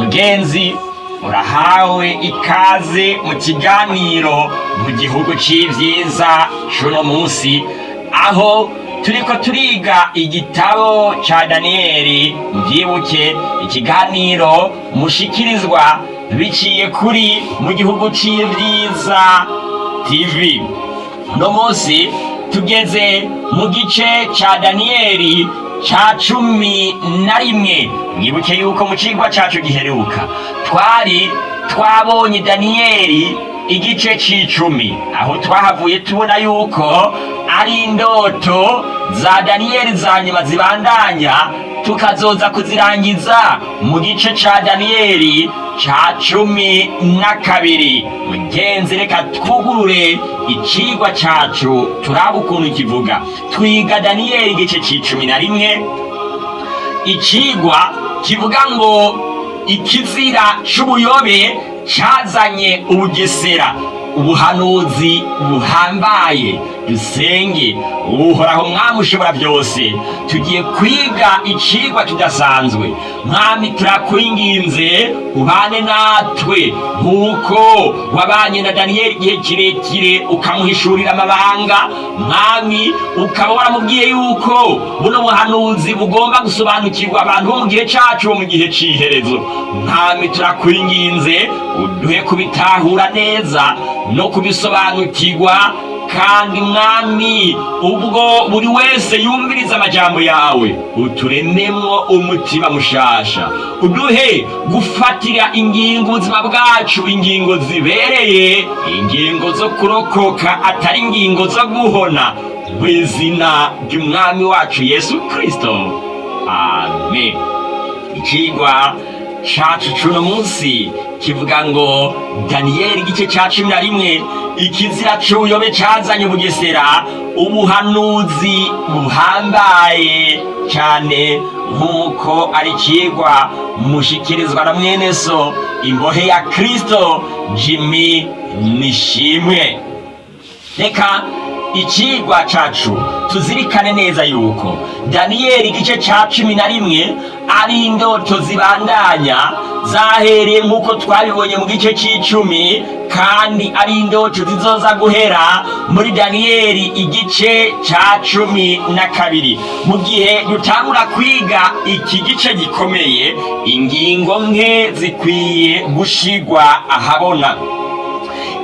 mugenzi urahawe ikaze mu kiganiro mu gihugu c'ivyiza c'uno munsi. Aho turiko turiga igitabo ca daniyeli mvyibuke ikiganiro mushikirizwa biciye kuri mu gihugu c'ivyiza tv uno munsi tugeze mu gice ca daniyeli ca cumi na rimwe. Mwibuke yuko mu cigwa cacu giheruka. Twari twabonye daniyeli igice c'icumi. Aho twahavuye tubona yuko ari indoto za daniyeli za nyuma zibandanya tukazoza kuzirangiza mu gice ca daniyeli ca cumi na kabiri. Mugenzi reka twugurure icigwa cacu turaba ukuntu kivuga. Twiga daniyeli igice c'icumi na rimwe. Icigwa kivuga ngo ikizira c'ubuyobe cazanye ubugesera. Ubuhanuzi buhambaye. Dusenge uhoraho mwami ushobora byose. Tugiye kwiga icigwa kidasanzwe. Mwami turakwinginze ubane natwe. Nk'uko wabanye na daniyeli igihe kirekire ukamuhishurira amabanga mwami ukaba waramubwiye yuko buno buhanuzi bugomba gusobanukirwa abantu bo mu gihe cacu bo mu gihe c'iherezo. Mwami turakwinginze uduhe kubitahura neza. No kubisobanukirwa kandi mwami ubwo buri wese yumviriza amajambo yawe uturememwo umutima mushasha. Uduhe gufatira ingingo ubuzima bwacu ingingo zibereye ingingo zo kurokoka atari ingingo zo guhona. Mu izina ry'umwami wacu yesu kristo. Amen. Ikigwa cacu c'uno munsi kivuga ngo daniyeli igice ca cumi na rimwe ikizira c'ubuyobe cazanye ubugesera ubuhanuzi buhambaye cane nk'uko ari cigwa mushikirizwa na mwene so imbohe ya kristo jimi nishimwe. Reka icigwa cacu. Tuzirikane neza yuko. Daniyeli igice ca cumi na rimwe ari indoto zibandanya zahereye nk'uko twabibonye mu gice c'icumi kandi ari indoto zizoza guhera muri daniyeli igice ca cumi na kabiri. Mu gihe dutangura kwiga iki gice gikomeye ingingo nke zikwiye gushigwa ahabona.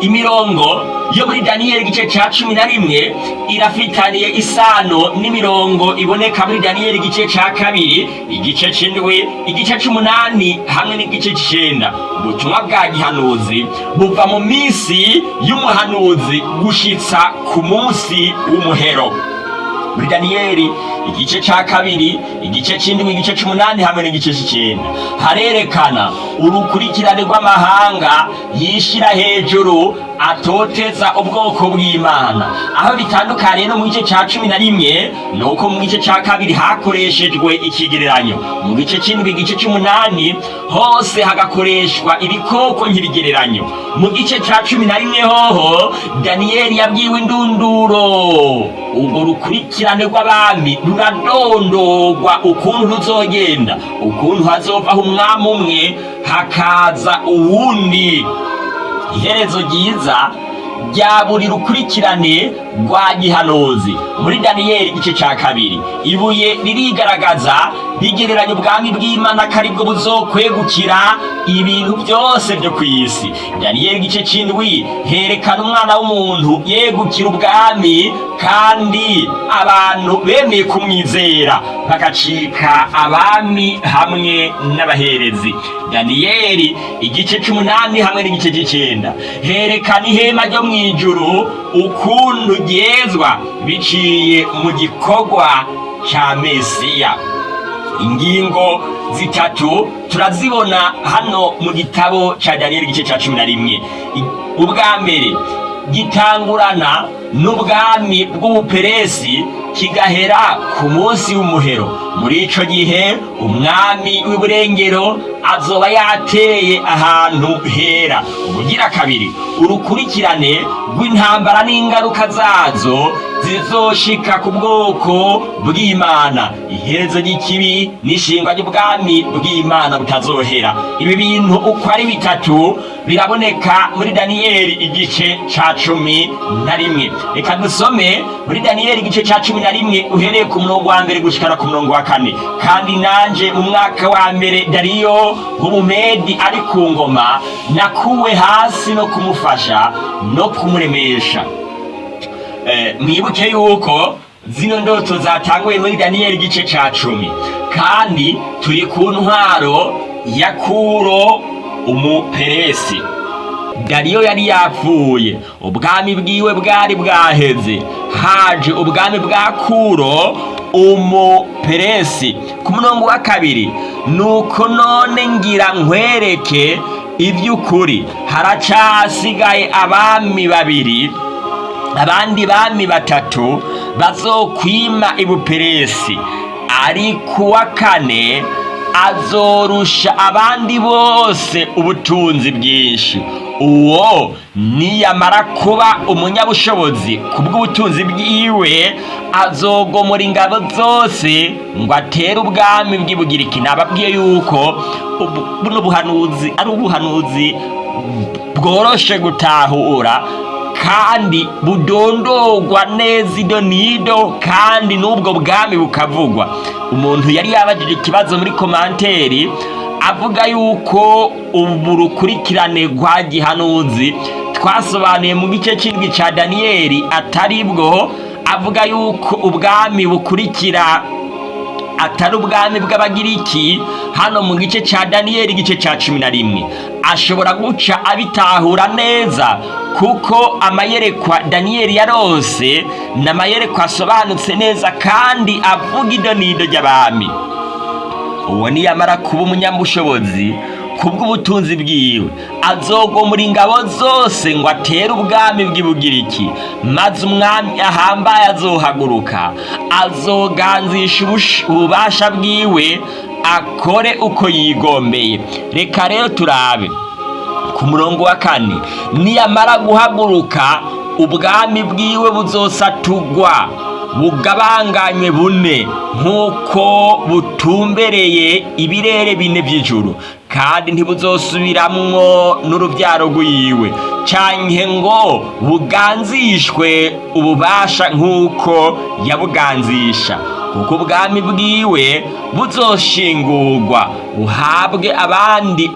Imirongo yo muri daniyeli igice ca cumi na rimwe irafitaniye isano n'imirongo iboneka muri daniyeli igice ca kabiri igice c'indwi igice c'umunani hamwe n'igice c'icenda. Ubutumwa bwa gihanuzi buva mu minsi y'umuhanuzi gushitsa ku munsi w'umuhero. Muri daniyeli igice ca kabiri igice c'indwi igice c'umunani hamwe n'igice c'icenda. Harerekana urukurikirane rw'amahanga yishira hejuru atoteza ubwoko bw'imana. Aho bitandukaniye no mu gice ca cumi na rimwe ni uko mu gice ca kabiri hakoreshejwe ikigereranyo. Mu gice c'indwi igice c'umunani hose hagakoreshwa ibikoko nk'ibigereranyo. Mu gice ca cumi na rimwe hoho daniyeli yabwiwe indunduro. Urwo rukurikirane rw'abami ruradondorwa ukuntu ruzogenda ukuntu hazovaho umwami umwe hakaza uwundi. Iherezo ryiza rya buri rukurikirane rwa gihanuzi muri daniyeli igice ca kabiri. Ibuye ririgaragaza rigereranya ubwami bw'imana ko ari bwo buzokwegukira ibintu byose byo ku isi. Daniyeli igice c'indwi herekana umwana w'umuntu yegukira ubwami kandi abantu bemeye kumwizera. Bagacika abami hamwe n'abaherezi. Daniyeli igice c'umunani hamwe n'igice c'icenda. Herekana ihema ryo mw'ijuru ukuntu ryezwa biciye mu gikorwa ca mesiya. Ingingo zitatu turazibona hano mu gitabo ca daniyeli igice ca cumi na rimwe. Ubwa mbere gitangurana n'ubwami bw'ubuperesi kigahera ku munsi w'umuhero. Muri ico gihe umwami w'iburengero azoba yateye ahantu hera. Ubugira kabiri urukurikirane rw'intambara n'ingaruka zazo zizoshika ku bwoko bw'imana. Iherezo ry'ikibi n'ishingwa ry'ubwami bw'imana butazohera. Ibi bintu uko ari bitatu biraboneka muri daniyeli igice ca cumi na rimwe. Reka dusome muri daniyeli igice ca cumi na rimwe uhereye ku murongo wa mbere gushikana ku murongo wa kane. Kandi nanje mu mwaka wa mbere dariyo w'umumedi ari ku ngoma nakuwe hasi no kumufasha no kumuremesha Eh, mwibuke yuko zino ndoto zatanguye muri daniyeli igice ca cumi. Kandi turi ku ntwaro ya kuro umuperesi. Dariyo yari yapfuye ubwami bwiwe bwari bwaheze. Haje ubwami bwa kuro umuperesi ku murongo wa kabiri nuko none ngira nkwereke iby'ukuri haracasigaye abami babiri abandi bami batatu bazokwima ibuperesi ari kuwa kane azorusha abandi bose ubutunzi bwinshi. Uwo niyamara kuba umunyabushobozi ku bw'ubutunzi bwiwe azogomora ingabo zose ngo atere ubwami bw'ibugiriki. Nababwiye yuko buno buhanuzi ari ubuhanuzi bworoshe gutahura. Kandi budondogwa neza ido nido kandi n'ubwo bwami bukavugwa. Umuntu yari yabajije ikibazo muri komanteri avuga yuko ubu rukurikirane rwa gihanuzi twasobanuye mu gice cy'indwi cya daniyeli atari bwo avuga yuko ubwami bukurikira atari ubwami bw'abagiriki hano mu gice cya daniyeli igice cya cumi na rimwe. Ashobora guca abitahura neza kuko amayerekwa daniyeli yarose ni amayerekwa asobanutse neza kandi avuga ido n'ido ry'abami. Uwo niyamara kuba umunyabushobozi kubw'ubutunzi bwiwe azogomora ingabo zose ngo atere ubwami bw'ibugiriki maze umwami ahambaye azohaguruka azoganzisha ububasha bwiwe akore uko yigombeye. Reka rero turabe. Ku murongo wa kane niyamara guhaguruka ubwami bwiwe buzosatugwa bugabanganywe bune nk'uko butumbereye ibirere bine by'ijuru. Kandi ntibuzosubiramwo n'urubyaro rwiwe. Canke ngo buganzishwe ububasha nk'uko yabuganzisha. Kuko ubwami bwiwe buzoshingurwa buhabwe abandi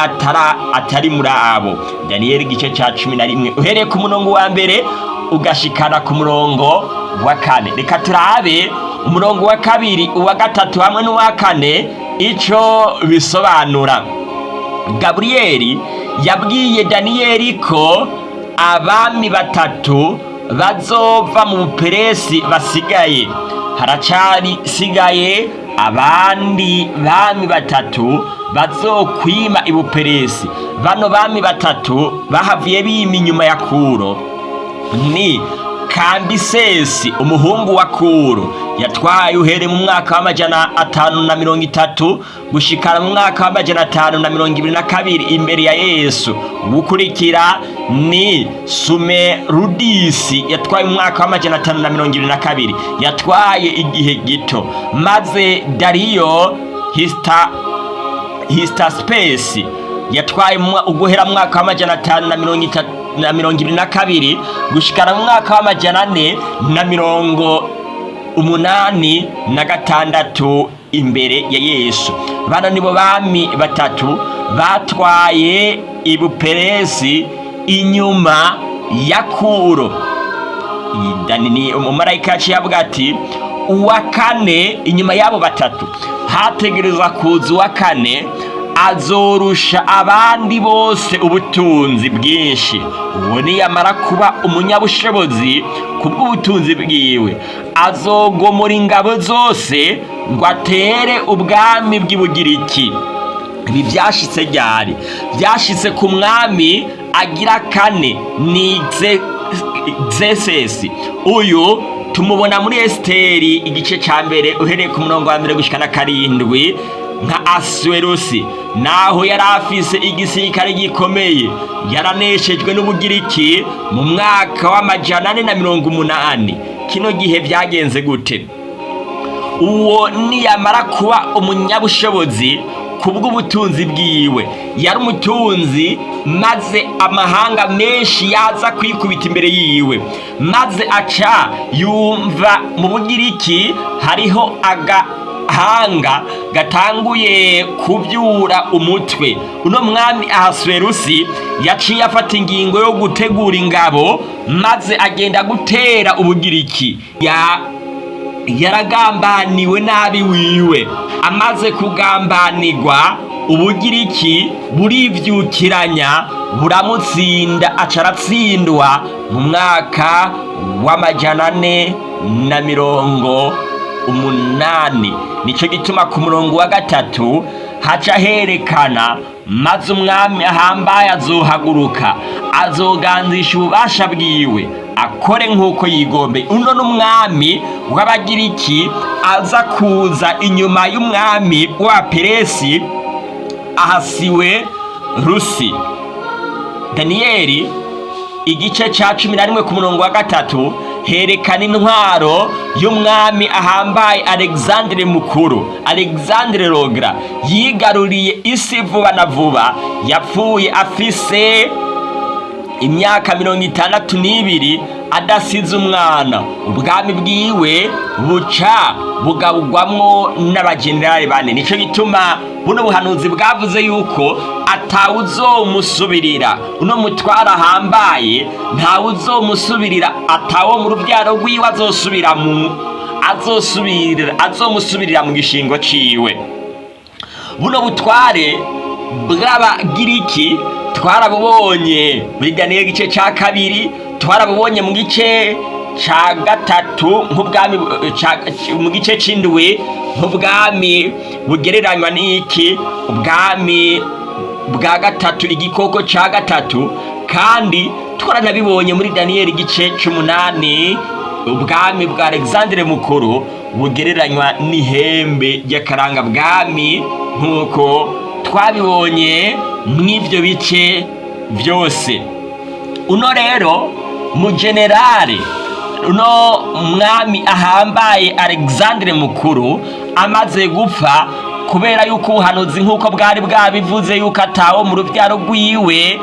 atari muri abo. Daniyeli igice cya cumi na rimwe. Uhereye ku murongo wa mbere ugashikana ku murongo wa kane. Reka turabe umurongo wa kabiri uwa gatatu hamwe n'uwa kane. Ico bisobanura. Gaburiyeli yabwiye daniyeli ko abami batatu bazova mu buperesi basigaye. Haracari sigaye abandi bami batatu bazokwima ibuperesi bano bami batatu bahavuye bima inyuma ya kuro. Ni kambisesi umuhungu wa kuro. Yatwaye uhere mu mwaka w'amajana atanu na mirongo itatu gushikana mu mwaka w'amajana atanu na mirongo ibiri na kabiri imbere ya yesu. Gukurikira ni sumerudisi. Yatwaye mu mwaka w'amajana atanu na mirongo ibiri na kabiri. Yatwaye igihe gito. Maze dariyo hista histaspesi yatwaye mu mwa- uguhera mu mwaka w'amajana atanu na mirongo itatu na mirongo ibiri na kabiri gushikana mu mwaka w'amajana ane na mirongo umunani na gatandatu imbere ya yesu. Bano nibo bami batatu batwaye ibuperesi inyuma ya kuro. Ni umumarayika yaciye avuga ati uwa kane inyuma y'abo batatu. Hategereza kuza uwa kane azorusha abandi bose ubutunzi bwinshi. Uwo niyamara kuba umunyabushobozi ku bw'ubutunzi bwiwe. Azogomora ingabo zose ngo atere ubwami bw'ibugiriki. Ibi byashitse ryari? Byashitse ku mwami agira kane ni Ze- zesesi uyu tumubona muri esiteri igice cya mbere uhereye ku murongo wa mbere gushyika na karindwi nka asuwerusi naho yari afise igisirikare gikomeye yaraneshejwe n'ubugiriki mu mwaka w'amajana ane na mirongo umunani. Kino gihe byagenze gute? Uwo niyamara kuba umunyabushobozi kubw'ubutunzi bwiwe. Yari umutunzi maze amahanga menshi yaza kwikubita imbere yiwe. Maze aca yumva mu bugiriki hariho agahanga gatanguye kubyura umutwe. Uno mwami ahasuwerusi yaciye afata ingingo yo gutegura ingabo maze agenda gutera ubugiriki. Ya yaragambaniwe nabi wiwe. Amaze kugambanirwa ubugiriki burivyukiranya buramutsinda aca aratsindwa mu mwaka w'amajana ane na mirongo umunani. Nicyo gituma ku murongo wa gatatu haca herekana maze umwami ahambaye azohaguruka azoganzisha ububasha bwiwe akore nk'uko yigombe. Uno n'umwami w'abagiriki aza kuza inyuma y'umwami wa peresi ahasiwe rusi. Daniyeli igice cya cumi na rimwe ku murongo wa gatatu herekana intwaro y'umwami ahambaye alexandre mukuru. Alexandre rogra yigaruriye isi vuba na vuba. Yapfuye afise imyaka mirongo itandatu n'ibiri adasize umwana. Ubwami bwiwe buca bugabugwamwo n'abajenerali bane. Nicyo gituma buno buhanuzi bwavuze yuko atawuzomusubirira. Uno mutwara ahambaye ntawuzomusubirira atawo mu rubyaro rwiwe azosubira mu azomusubirira mu gishingo ciwe. Buno butware bw'abagiriki twarabubonye. Muri daniyeli igice cya kabiri twarabubonye mu gice cya gatatu nk'ubwami mu gice cy'indwi nk'ubwami bugereranywa n'iki? Ubwami bwa gatatu igikoko cya gatatu. Kandi twaranabibonye muri daniyeli igice cy'umunani ubwami bwa alexandre mukuru bugereranywa n'ihembe ry'akaranga bwami nk'uko twabibonye mw'ibyo bice byose. Uno rero mu generale uno mwami ahambaye alexandre mukuru amaze gupfa kubera yuko ubuhanuzi nk'uko bwari bwabivuze yuko atawo mu rubyaro rwiwe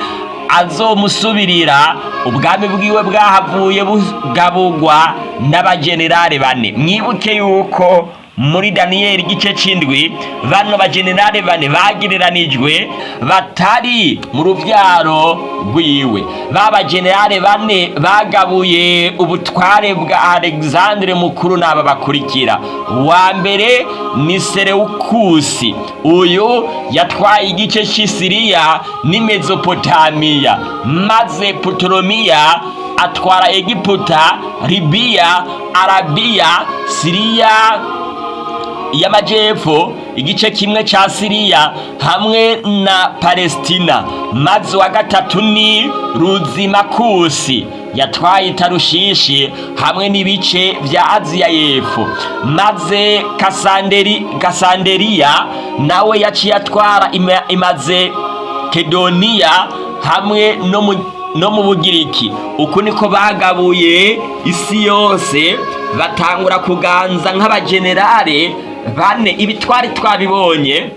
azomusubirira ubwami bwiwe bwahavuye bugabugwa n'abajenerale bane. Mwibuke yuko muri daniyeli igice cy'indwi bano bajenerale bane bagereranijwe batari mu rubyaro rwiwe. Ba bajenerale bane bagabuye ubutware bwa alexandre mukuru n'aba bakurikira. Uwa mbere ni serewukusi uyu yatwaye igice cy'isiriya n'imezopotamiya maze putolomiya atwara egiputa libiya arabiya siriya y'amajyepfo igice kimwe cya siriya hamwe na palestina. Maze uwa gatatu ni ruzimakusi yatwaye tarushishi hamwe n'ibice bya aziya y'epfo. Maze kasanderi kasanderiya nawe yaciye atwara imaze kedoniya hamwe no mu bugiriki. Uku niko bagabuye isi yose batangura kuganza nk'abajenerale bane ibi twari twabibonye.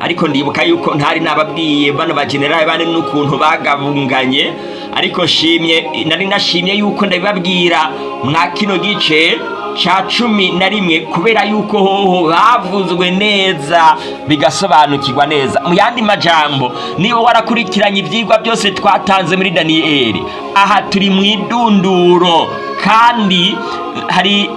Ariko ndibuka yuko ntari nababwiye bano bajenerali bane n'ukuntu bagabunganye. Ariko shimye nari nashimye yuko ndabibabwira. Mwa kino gice ca cumi na rimwe kubera yuko hoho bavuzwe neza bigasobanukirwa neza. Mu yandi majambo niba warakurikiranye ivyigwa byose twatanze muri daniyeli aha turi mu idunduro kandi hari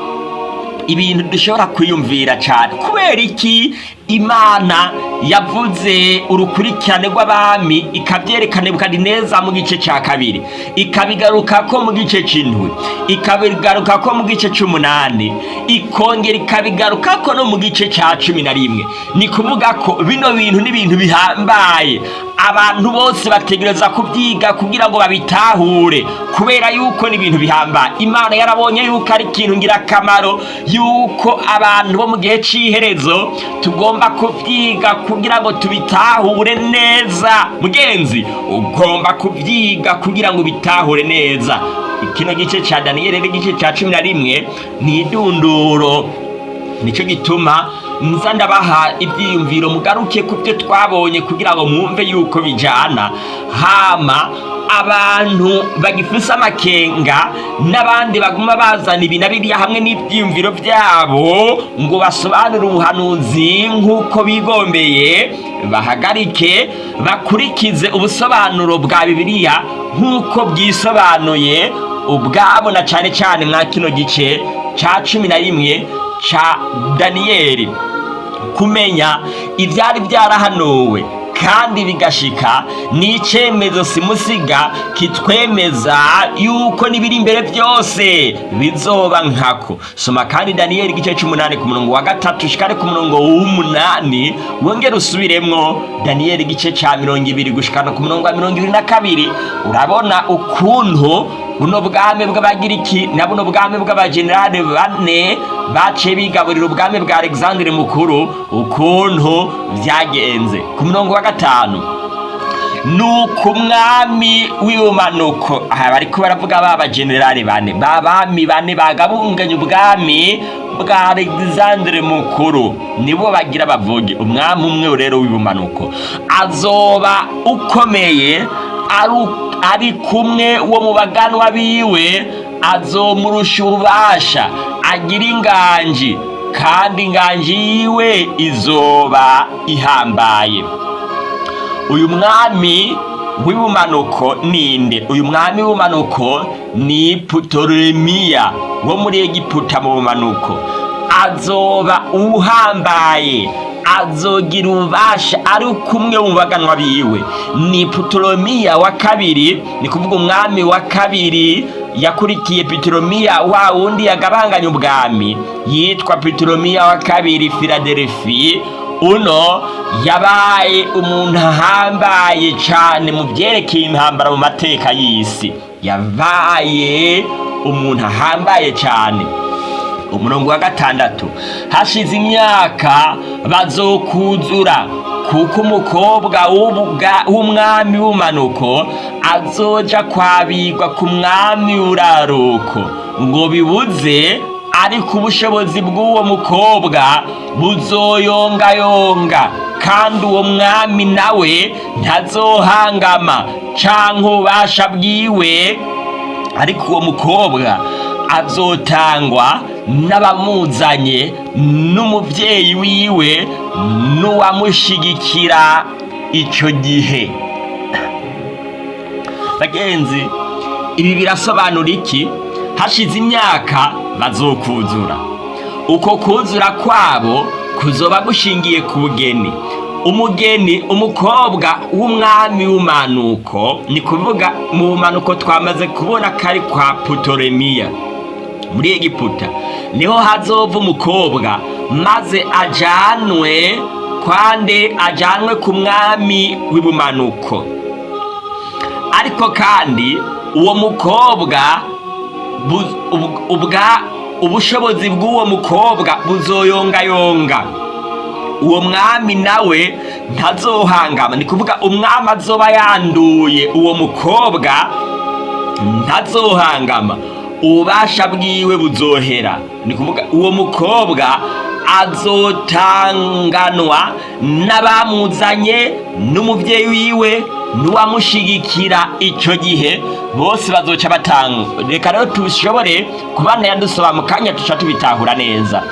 ibintu dushobora kwiyumvira cyane. Kubera iki? Imana yavuze urukurikirane rw'abami ikabyerekana neza mu gice cya kabiri. Ikabigaruka ko mu gice cy'indwi. Ikabigaruka ko mu gice cy'umunani. Ikongera ikabigaruka ko no mu gice cya cumi na rimwe. Ni kuvuga ko bino bintu ni ibintu bihambaye. Abantu bose bategereza kubyiga kugira ngo babitahure kubera yuko ni ibintu bihambaye imana yarabonye yuko ari ikintu ngirakamaro yuko abantu bo mu gihe cy'iherezo tugomba kubyiga kugira ngo tubitahure neza. Mugenzi ugomba kubyiga kugira ngo ubitahure neza. Kino gice cya daniyeli n'igice cya cumi na rimwe ni idunduro. Nicyo gituma nza ndabaha ibyiyumviro mugaruke ku byo twabonye kugira ngo mwumve yuko bijyana hama abantu bagifise amakenga n'abandi baguma bazana ibi na biriya hamwe n'ibyiyumviro byabo ngo basobanure ubuhanuzi nk'uko bigombeye bahagarike bakurikize ubusobanuro bwa bibiliya nk'uko bwisobanuye ubwabo na cyane cyane mwa kino gice cya cumi na rimwe cya daniyeli kumenya ibyari byarahanuwe kandi bigashika ni icyemezo simusiga kitwemeza yuko n'ibiri imbere byose bizoba nkako. Soma kandi daniyeli igice cy'umunani ku murongo wa gatatu shikare ku murongo w'umunani wongere usubiremwo daniyeli igice cya mirongo ibiri gushikana ku murongo wa mirongo ibiri na kabiri. Urabona ukuntu buno bwami bw'abagiriki na buno bwami bw'abajenerali bane baciye bigaburira ubwami bwa alexandre mukuru ukuntu byagenze ku murongo wa gatanu nuko umwami w'ibumanuko aha bariko baravuga ba bajenerali bane ba bami bane bagabunganya ubwami bwa alexandre mukuru nibo bagira bavuge umwami umwe rero w'ibumanuko azoba ukomeye ari kumwe wo mu baganwa biwe azomurusha ububasha. Agira inganji kandi inganji yiwe izoba ihambaye. Uyu mwami w'ibumanuko ninde? Uyu mwami w'ibumanuko ni putoremiya wo muri egiputa mu bumanuko. Azoba uhambaye azogira ububasha ari kumwe mu baganwa biwe. Ni putoremiya wa kabiri ni kuvuga umwami wa kabiri yakurikiye pitoromiya wa wundi yagabanganya ubwami. Yitwa pitoromiya wa kabiri filadelfi uno yabaye umuntu ahambaye cyane mu byerekeye intambara mu mateka y'isi. Yabaye umuntu ahambaye cyane umurongo wa gatandatu hashize imyaka bazokuzura kuko umukobwa w'umwami w'umanuko azoja kwabigwa ku mwami w'uraruko. Ngo bibuze ariko ubushobozi bw'uwo mukobwa buzoyongayonga kandi uwo mwami nawe ntazohangama. Canke ububasha bwiwe ariko uwo mukobwa azotangwa n'abamuzanye n'umubyeyi wiwe n'uwamushigikira icyo gihe. Bagenzi ibi birasobanura iki? Hashize imyaka bazokuzura uko kuzura kwabo kuzoba gushingiye ku bugeni. Umugeni umukobwa w'umwami w'umanuko ni kuvuga mu bumanuko twamaze kubona ko ari kwa putoremiya muri egiputa ni ho hazova umukobwa maze ajanwe kwande ajanwe ku mwami w'ibumanuko. Ariko kandi uwo mukobwa ubushobozi bw'uwo mukobwa buzoyongayonga. Uwo mwami nawe ntazohangama. Ni kuvuga umwami azoba yanduye. Uwo mukobwa ntazohangama. Ububasha bwiwe buzohera. Ni kuvuga uwo mukobwa azotanganwa n'abamuzanye n'umubyeyi wiwe n'uwamushigikira icyo gihe bose bazoca batanga. Reka rero tushobore kubana yadusaba mu kanya tuca tubitahura neza.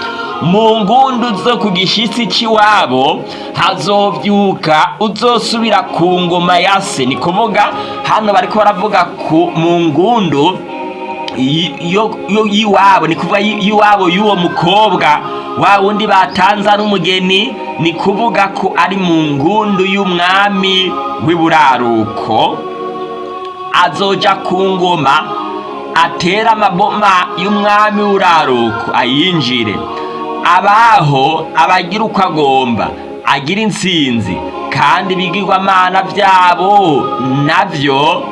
Mu ngundu zo ku gishitsi cy'iwabo hazobyuka uzosubira ku ngoma ya se. Ni kuvuga hano bariko baravuga ku mu ngundu y'iwabo ni kuvuga y'iwabo y'uwo mukobwa. Wa wundi batanze ari umugeni ni kuvuga ko ari mu ngundu y'umwami w'iburaruko. Azoja ku ngoma atera amaboma y'umwami w'uraruko ayinjire. Abaho abagira uko agomba agira intsinzi kandi ibigirwamana byabo na byo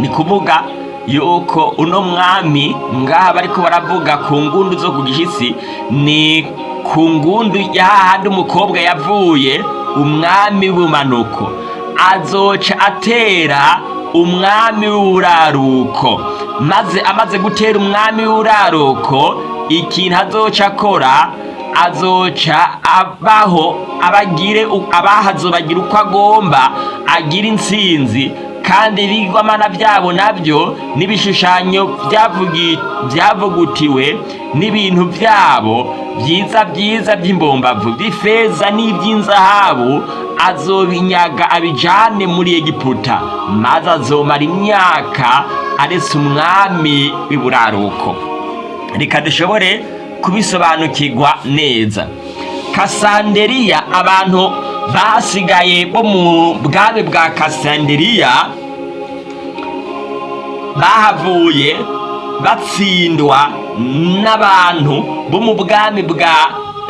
ni kuvuga yuko uno mwami ngaha bariko baravuga ku ngundu zo ku gishyitsi ni ku ngundu y'ahandi umukobwa yavuye umwami w'ubumanuko azoca atera umwami w'uraruko. Maze amaze gutera umwami w'uraruko ikintu azoca akora azoca abaho abagire abahazo bagira uko agomba agira intsinzi kandi ibigwamana byabo na byo n'ibishushanyo byavugutiwe n'ibintu byabo byiza byiza by'imbombavu by'ifeza n'iby'inzahabu azobinyaga abijane muri egiputa maze azomara imyaka aretse umwami w'iburaruko. Reka dushobore kubisobanukirwa neza. Kasanderiya abantu basigaye bo mu bwami bwa kasanderiya bahavuye batsindwa n'abantu bo mu bwami bwa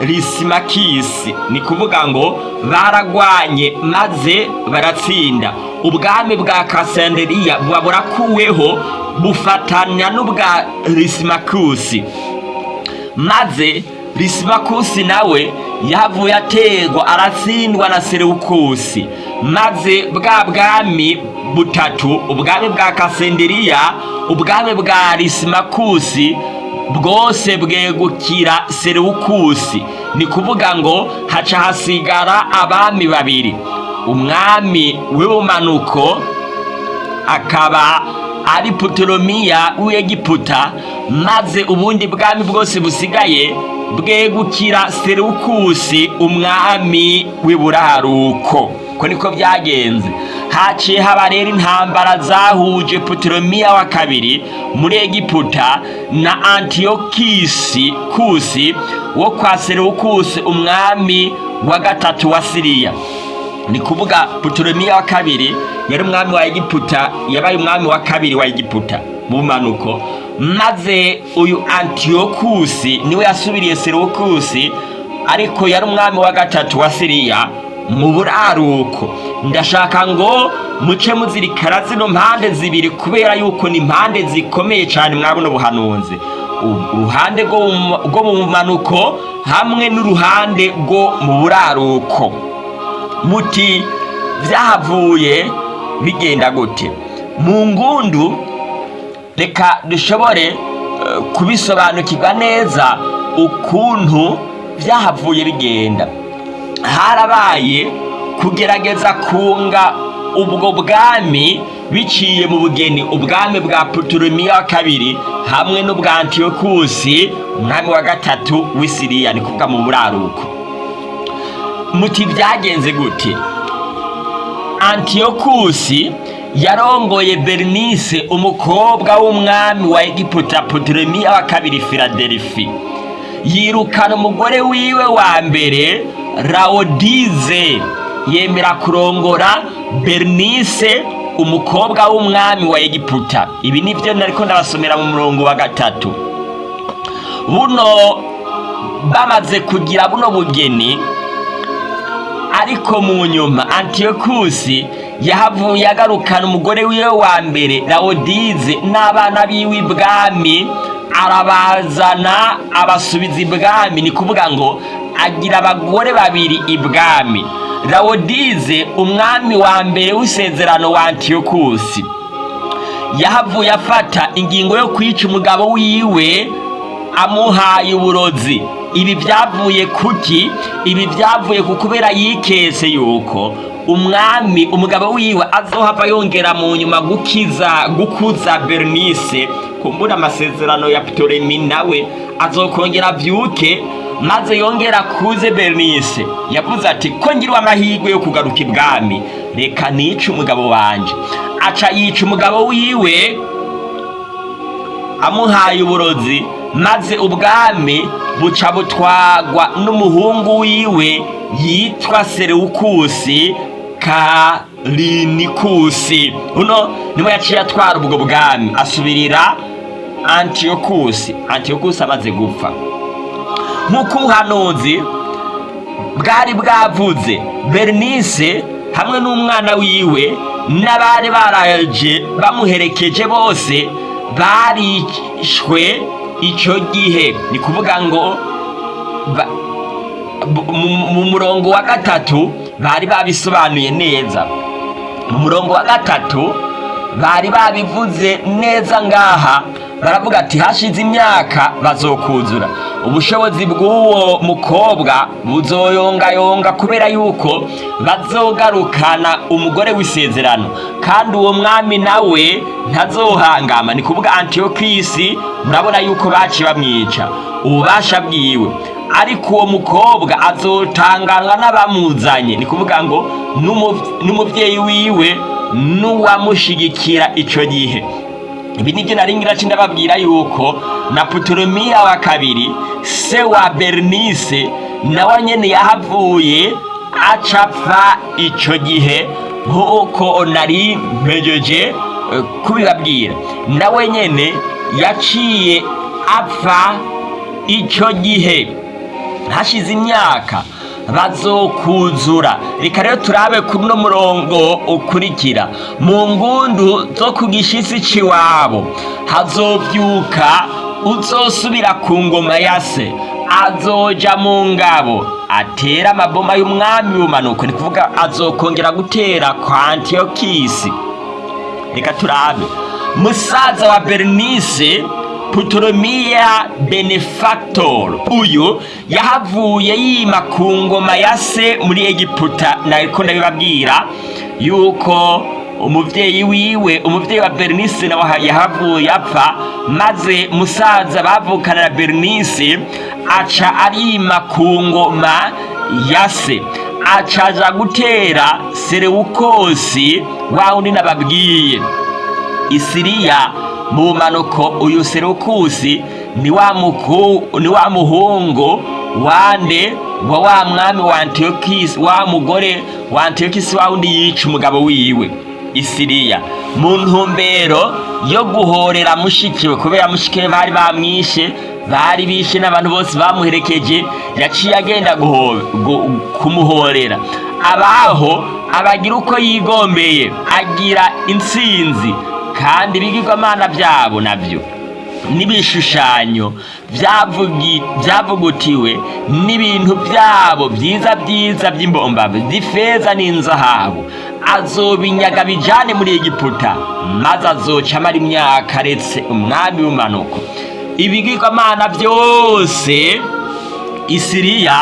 risimakisi ni kuvuga ngo baragwanye maze baratsinda. Ubwami bwa kasanderiya buba burakuweho bufatanya n'ubwa risimakusi maze risimakusi nawe yavuye aterwa aratsindwa na serewukusi. Maze bwa bwami butatu ubwami bwa kasenderiya ubwami bwa risimakusi bwose bwegukira serewukusi. Ni kuvuga ngo haca hasigara abami babiri. Umwami w'ubumanuko akaba ari puturomiya w'egiputa maze ubundi bwami bwose busigaye bwegukira serewukusi umwami w'iburaruko. Ko niko byagenze. Haciye haba rero intambara zahuje puturomiya wa kabiri muri egiputa na antiyokisi kusi wo kwa serewukusi umwami wa gatatu wa siriya. Ni kuvuga puturomiya wa kabiri yari umwami wa egiputa yabaye umwami wa kabiri wa egiputa. Mu bumanuko maze uyu antiyokusi ni we yasubiriye serewukusi ariko yari umwami wa gatatu wa siriya mu buraruko. Ndashaka ngo muce muzirikana zino mpande zibiri kubera yuko ni impande zikomeye cyane mwabuno buhanuzi uruhande rwo mu bumanuko hamwe n'uruhande rwo mu buraruko. Muti byahavuye bigenda gute? Mu ngundu reka dushobore kubisobanukirwa neza ukuntu byahavuye bigenda. Harabaye kugerageza kunga ubwo bwami biciye mu bugeni ubwami bwa puturumiya wa kabiri hamwe n'ubwa antiyokusi umwami wa gatatu w'isiriya ni kuvuga mu buraruko. Muti byagenze gute? Antiyokusi yarongoye bernice umukobwa w'umwami wa egiputa puturumiya wa kabiri filadelifi yirukana umugore wiwe wa mbere rawodize yemera kurongora bernice umukobwa w'umwami wa egiputa. Ibi ni byo nariko ndabasomera mu murongo wa gatatu. Buno bamaze kugira buno bugeni ariko mu nyuma antiyokusi yahavuye agarukana umugore wiwe wa mbere rawodize n'abana biwe ibwami arabazana abasubiza ibwami. Ni kuvuga ngo agira abagore babiri ibwami. Rawodize umwami wa mbere w'isezerano wa antiyokusi yahavuye afata ingingo yo kwica umugabo wiwe amuhaye uburozi. Ibi byavuye kuki ibi byavuye ku kubera yikese yuko umwami umugabo wiwe azohava yongera mu nyuma gukiza gukuza bernice. Kumbura amasezerano ya ptoremi nawe azokongera avyuke maze yongera kuze bernice. Yavuze ati ko ngiriwe amahirwe yo kugaruka ibwami? Reka nice umugabo wanje. Aca yica umugabo wiwe amuhaye uburozi. Maze ubwami buca butwagwa n'umuhungu wiwe yitwa serewukusi karinikusi. Uno ni we yaciye atwara ubwo bwami. Asubirira antiyokusi. Antiyokusi amaze gupfa. Nk'uko ubuhanuzi bwari bwavuze bernice hamwe n'umwana wiwe n'abari baraje bamuherekeje bose barishwe icyo gihe ni kuvuga ngo mu murongo wa gatatu bari babisobanuye neza. Mu murongo wa gatatu bari babivuze neza ngaha. Baravuga ati hashize imyaka bazokuzura ubushobozi bw'uwo mukobwa buzoyongayonga kubera yuko bazogarukana umugore w'isezerano. Kandi uwo mwami nawe ntazohangama. Ni kuvuga antiyokisi murabona yuko baciye bamwica. Ububasha bwiwe. Ariko uwo mukobwa azotanganwa n'abamuzanye. Ni kuvuga ngo n'umu- n'umubyeyi wiwe n'uwamushigikira icyo gihe. Ibi ni byo nari ngira ci ndababwira yuko na puturumiya wa kabiri se wa bernice nawe nyene yahavuye acapfa ico gihe nk'uko nari mpejeje eh, kubibabwira. Nawe nyene yaciye apfa ico gihe. Hashize imyaka bazokuzura reka rero turabe kuri uno murongo ukurikira. Mu ngundu zo ku gishitsi c'iwabo hazovyuka uzosubira ku ngoma ya se. Azoja mu ngabo. Atera amaboma y'umwami w'umanuko ni kuvuga azokongera gutera kwa antiyokisi reka turabe. Musaza wa bernice puturomiya benefactor. Uyu yahavuye yima ku muri egiputa. Nariko ndabibabwira yuko umuvyeyi wiwe umuvyeyi wa bernice nawe yahavuye apfa maze musaza bavukana na bernice aca arima ku ngoma ya se. Acaja gutera serewukosi wa wundi nababwiye. Isiriya mu bumanuko uyu serukusi ni wa muhungu wande wa wa mwami wa antiyokisi wa mugore wa antiyokisi wa wundi yica umugabo wiwe isiriya mu ntumbero yo guhorera mushikiwe kubera mushikiwe bari bamwishe bari bishe n'abantu bose bamuherekeje yaciye agenda kumuhorera. Abaho abagira uko yigombeye agira intsinzi. Kandi ibigirwamana byabo na byo n'ibishushanyo byavugutiwe n'ibintu byabo byiza byiza by'imbombabe z'ifeza n'inzahabu. Azobinyaga bijane muri egiputa maze azoca amara imyaka aretse umwami w'umanuko ibigirwamana byose isiriya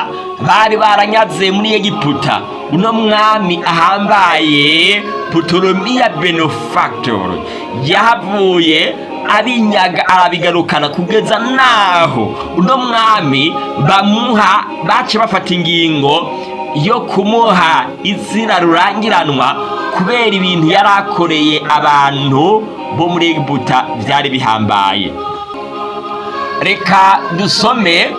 bari baranyaze muri egiputa. Uno mwami ahambaye puturomiya benefactor yahavuye abinyaga arabigarukana kugeza naho. Uno mwami bamuha bace bafata ingingo yo kumuha izina rurangiranwa kubera ibintu yari akoreye abantu bo muri egiputa byari bihambaye. Reka dusome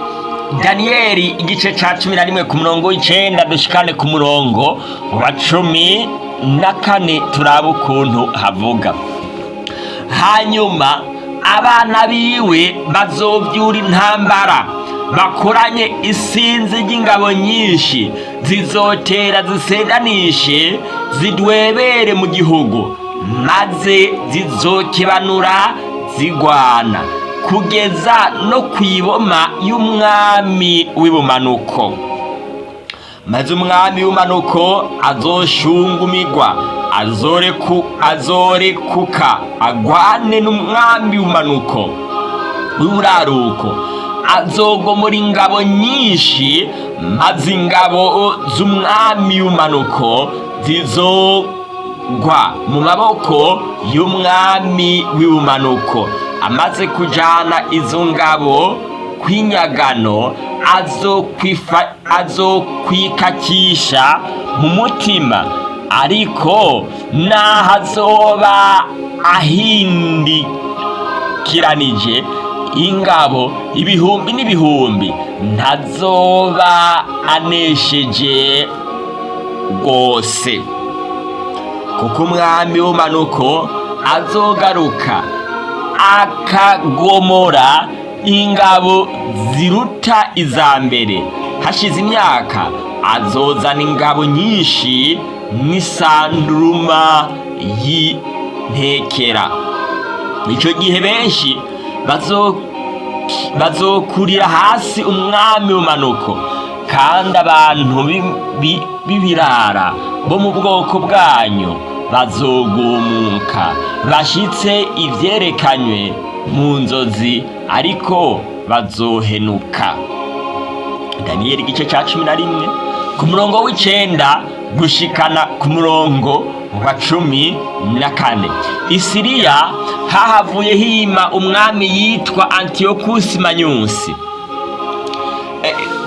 daniyeli igice cya cumi na rimwe ku murongo w'icenda dushikane ku murongo wa cumi na kane turabe ukuntu havuga. Hanyuma abana biwe bazobyura intambara. Bakoranye isinzi ry'ingabo nyinshi zizotera zisendanishe zidwebere mu gihugu maze zizokebanura zigwana. Kugeza no ku iboma y'umwami w'ibumanuko. Maze umwami w'umanuko azoshungumigwa azoreku azorekuka agwane n'umwami w'umanuko w'uraruko azogomora ingabo nyinshi maze ingabo z'umwami w'umanuko zizogwa mu maboko y'umwami w'ubumanuko amaze kujana izo ngabo kw'inyagano azokwikakisha mu mutima. Ariko naho azoba ahindikiranije ingabo ibihumbi n'ibihumbi ntazoba anesheje rwose. Kuko umwami w'umanuko azogaruka akagomora ingabo ziruta iza mbere hashize imyaka azozana ingabo nyinshi n'isanduruma y'intekera icyo gihe benshi bazo bazokurira hasi umwami w'umanuko kandi abantu bi- bi- b'ibirara bo mu bwoko bwanyu bazogumuka bashyitse ibyerekanywe mu nzozi ariko bazohenuka. Daniyeli igice cya cumi na rimwe. Ku murongo w'icyenda gushikana ku murongo wa cumi na kane. Isiriya hahavuye hima umwami yitwa antiyokusi manyusi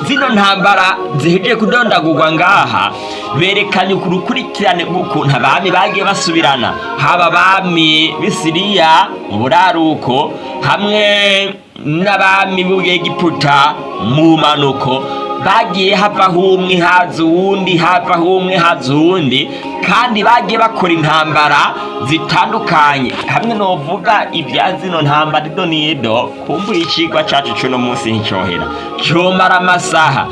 zino ntambara zihejeje kudondagurwa ngaha. Berekanye ku rukurikirane rw'ukuntu abami bagiye basubirana. Haba abami b'isiriya mu buraruko hamwe n'abami b'egiputa mu manuko. Bagiye havaho umwe haza uwundi havaho umwe haza uwundi kandi bagiye bakora intambara zitandukanye. Hamwe novuga ibya zino ntambara ido n'ido kumbura ikigwa cacu c'uno munsi nticyohera cyomara amasaha.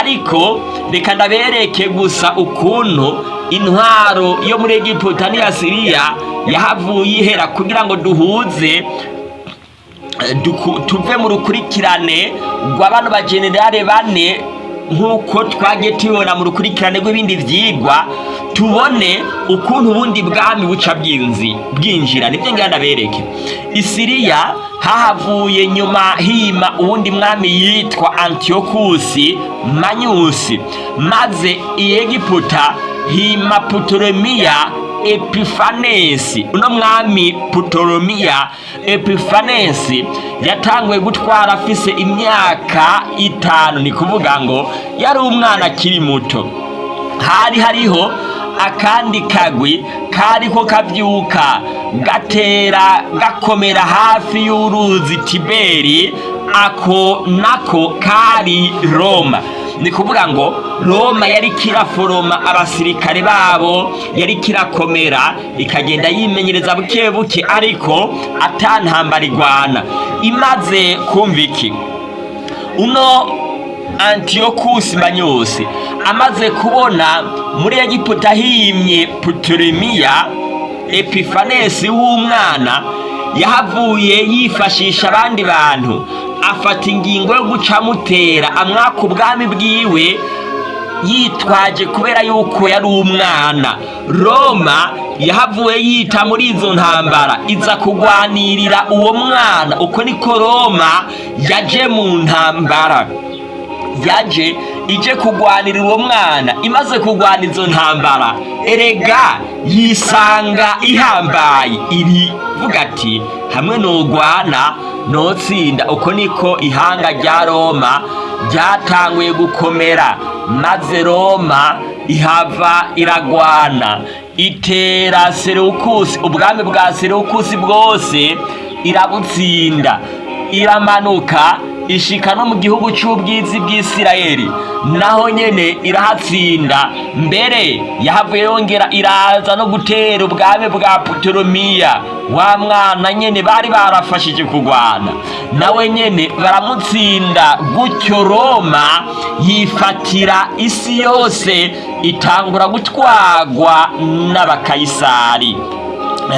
Ariko reka ndabereke gusa ukuntu intwaro yo muri egiputa n'iya siriya yahavuye ihera kugira ngo duhuze tuve mu rukurikirane rwa bano bajenerale bane nk'uko twagiye tubibona mu rukurikirane rw'ibindi vyigwa tubone ukuntu ubundi bwami buca bwinzi bwinjira. Nibyo ngira ndabereke isiriya hahavuye nyuma hima uwundi mwami yitwa antiyokusi manyusi maze iyegiputa hima putoremiya epifanesi uno mwami putolomiya epifanesi yatanguye gutwara afise imyaka itanu. Ni kuvuga ngo yari umwana akiri muto. Hari hariho akandi kagwi kariko kavyuka gatera gakomera hafi y'uruzi tiberi ako nako kari roma. Ni kuvuga ngo roma yari kiraforoma abasirikare babo yari kirakomera ikagenda yimenyereza buke buke ariko atantambara igwana imaze kumva iki? Uno antiyokusi manyusi amaze kubona muri egiputa himye putoremiya epifanesi w'umwana yahavuye yifashisha abandi bantu afata ingingo yo guca amutera amwaka ubwami bwiwe yitwaje kubera yuko yari umwana. Roma yahavuye yita muri izo ntambara iza kugwanirira uwo mwana. Uko niko roma yaje mu ntambara. Yaje ije kugwanirira uwo mwana. Imaze kugwana izo ntambara erega yisanga ihambaye. Irivuga ati hamwe nogwana notsinda. Uko niko ihanga rya roma ryatanguye gukomera. Maze roma ihava iragwana. Itera sereukusi ubwami bwa sereukusi bwose irabutsinda. Iramanuka ishika no mu gihugu cy'ubwizi bw'isirayeli. Naho nyene irahatsinda. Mbere yahavuye yongera iraza no gutera ubwami bwa puteromiya wa mwana nyene bari barafashije kugwana. Nawe nyene baramutsinda. Gutyo roma yifatira isi yose itangura gutwagwa n'abakayisari.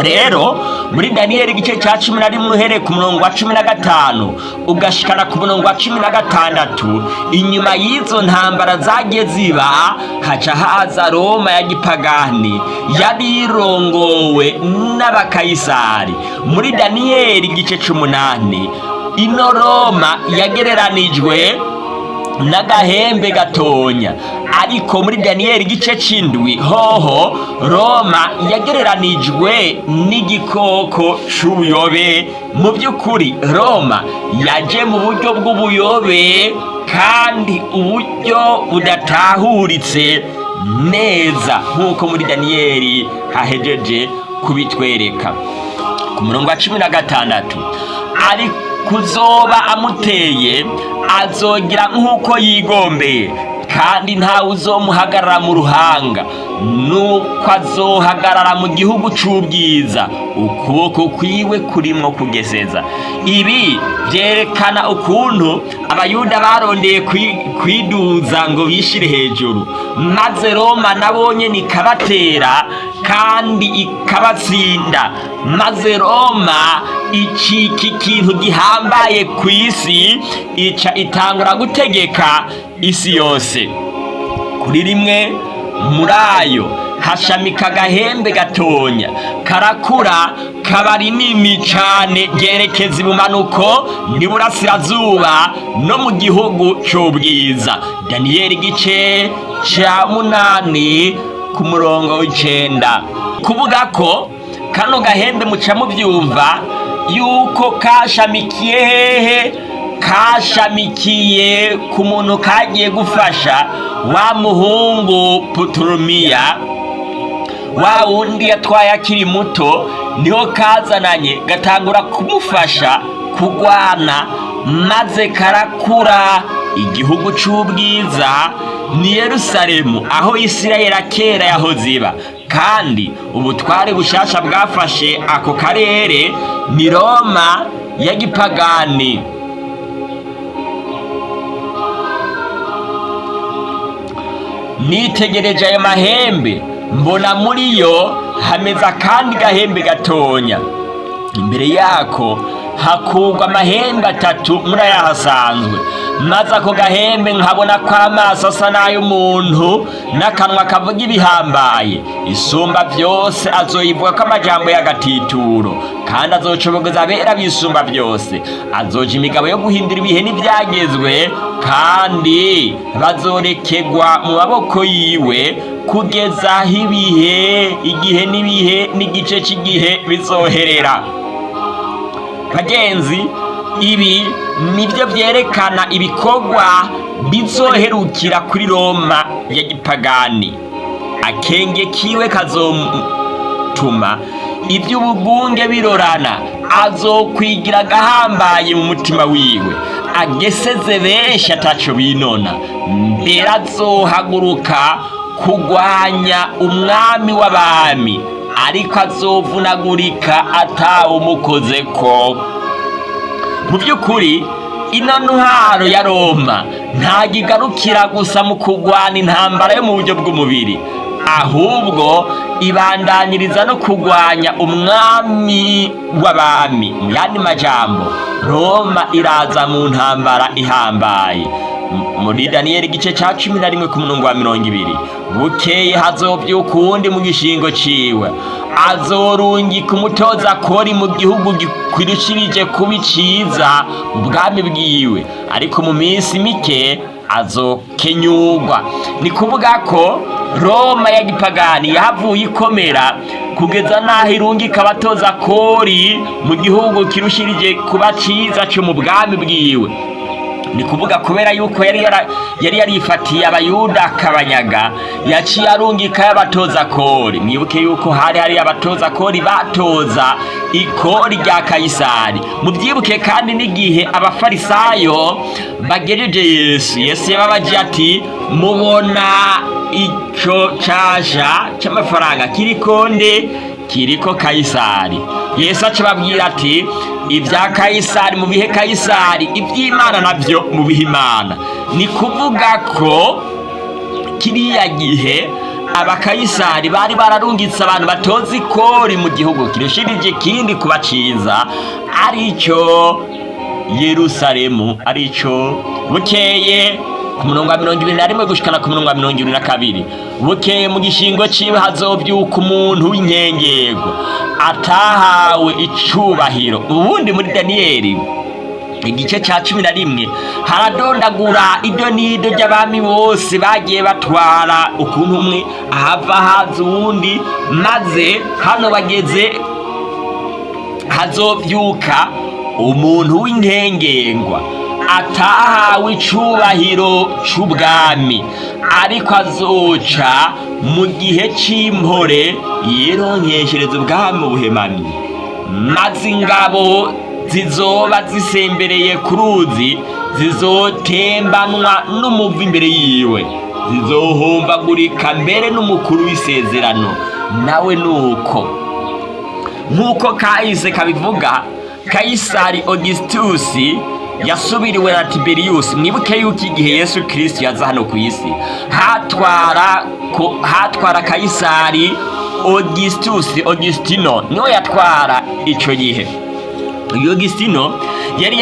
Rero muri daniyeli igice cya cumi na rimwe uhereye ku murongo wa cumi na gatanu ugashikana ku murongo wa cumi na gatandatu inyuma y'izo ntambara zagiye ziba haca haza roma ya gipagani yari irongowe n'abakayisari. Muri daniyeli igice c'umunani ino roma yagereranijwe n'agahembe gatonya. Ariko muri daniyeli igice c'indwi hoho roma yagereranijwe n'igikoko c'ubuyobe. Mu by'ukuri roma yaje mu buryo bw'ubuyobe kandi uburyo budatahuritse neza nk'uko muri daniyeli hahejeje kubitwereka. Ku murongo wa cumi na gatandatu ari kuzoba amuteye azogira nk'uko yigombeye kandi ntawe uzomuhagarara mu ruhanga. Nuko azohagarara mu gihugu c'ubwiza. Ukuboko kwiwe kurimwo kugeseza ibi vyerekana ukuntu abayuda barondeye kwi- kwiduza ngo bishire hejuru. Maze roma nabonye nikabatera kandi ikabatsinda. Maze roma icika ikintu gihambaye ku isi ica itangura gutegeka isi yose. Kuri rimwe muri ayo hashamika agahembe gatonya. Karakura kaba rinini cane ryerekeza ibumanuko n'iburasirazuba no mu gihugu c'ubwiza. Daniyeli igice ca munani ku murongo w'icenda. Kuvuga ko kano gahembe muca muvyumva yuko kashamikiye hehe kashamikiye ku muntu kagiye gufasha wa muhungu puturumiya wa wundi yatwaye akiri muto ni ho kazananye gatangura kumufasha kugwana maze karakura igihugu c'ubwiza ni yerusalemu aho isirayeli kera yahoze iba. Kandi ubutware bushasha bwafashe ako karere ni roma ya gipagani. Nitegereje ayo mahembe. Mbona muri yo hameze akandi gahembe gatonya. Imbere yako hakurwa amahembe atatu muri aya hasanzwe. Maze ako gahembe nkabona ko amaso asa n'ay'umuntu n'akanwa kavuga ibihambaye. Isumba byose azoyivuga ko amajambo y'agatituro kandi azocobogeza abera bisumba byose. Azoja imigabo yo guhindura ibihe n'ibyagezwe kandi bazorekegwa mu maboko yiwe kugeza aho ibihe igihe n'ibihe n'igice cy'igihe bizoherera. Bagenzi ibi ni byo byerekana ibikorwa bizoherukira kuri roma ya gipagani. Akenge kiwe kazotuma iby'ubugunge birorana. Azokwigira agahambaye mu mutima wiwe. Ageseze benshi ataco binona. Mbere azohaguruka kugwanya umwami w'abami. Ariko azovunagurika atawumukozeko mu by'ukuri ino ntwaro ya roma. Ntabwo igarukira gusa mu kurwana intambara yo mu buryo bw'umubiri. Ahubwo ibandanyiriza no kurwanya umwami w'abami mu yandi majambo. Roma iraza mu ntambara ihambaye. Muri daniyeli igice cya cumi na rimwe ku murongo wa mirongo ibiri. Bukeye hazovyuka uwundi mu gishingo ciwe. Azorungika umutoza kori mu gihugu gikwirishirije kuba iciza mu bwami bwiwe. Ariko mu minsi mike azokenyurwa ni kuvuga ko roma ya gipagani yahavuye ikomera kugeza n'aho irungika abatoza kori mu gihugu kirushirije kuba ciza co mu bwami bwiwe. Ni kuvuga kubera yuko yari yarifatiye abayuda akabanyaga yaciye arungika y'abatoza kori. Mwibuke yuko hari hari abatoza kori batoza ikori rya kayisari. Mubyibuke kandi n'igihe abafarisayo bagejeje yesu yesu yababaje ati mubona ico casha c'amafaranga kiriko nde? Kiriko kayisari. Yesu acababwira ati ibya kayisari mu bihe kayisari iby'imana na byo mu bihe imana. Ni kuvuga ko kiriya gihe abakayisari bari bararungitse abantu batoza ikori mu gihugu. Kirushirije ikindi kuba ciza ari cyo yerusalemu ari cyo bukeye ku murongo wa mirongo ibiri na rimwe gushikana ku murongo wa mirongo ibiri na kabiri. Bukeye mu gishingo ciwe hazovyuka umuntu w'inkengerwa atahawe icubahiro. Ubundi muri daniyeli igice ca cumi na rimwe haradondagura ido n'ido ry'abami bose bagiye batwara ukuntu umwe ahava haza uwundi maze hano bageze hazovyuka umuntu w'inkengengwa atahawe icubahiro c'ubwami. Ariko azoca mu gihe c'impore yironkeshereza ubwami ubuhemami maze ingabo zizoba zisembereye ku ruzi zizotembanwa n'umuvu imbere yiwe. Zizohumbagurika mbere n'umukuru w'isezerano nawe nuko. Nk'uko kahise kabivuga kayisari augustus yasubiriwe na tiberiyusi mwibuke yuko igihe yesu kirisiti yaza hano ku isi. Hatwara kayisari augustus augustino ni we yatwara icyo gihe. Augustino yari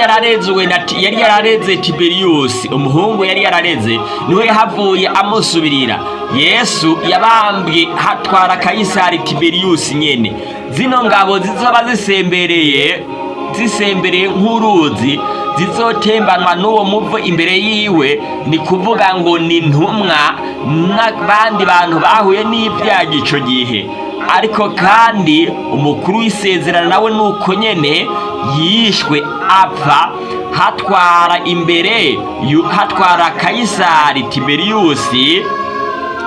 yarareze tiberiyusi umuhungu yari yarareze ni we yahavuye amusubirira. Yesu yabambwe hatwara kayisari tiberiyusi nyene. Zino ngabo zizoba zisembereye zisembereye nk'uruzi zizotembanwa n'uwo muvo imbere yiwe ni kuvuga ngo ni ntumwa n'abandi bantu bahuye n'ibyago ico gihe. Ariko kandi umukuru w'isezerano nawe nuko nyene yishwe apfa hatwara imbere hatwara kayisari tiberiyusi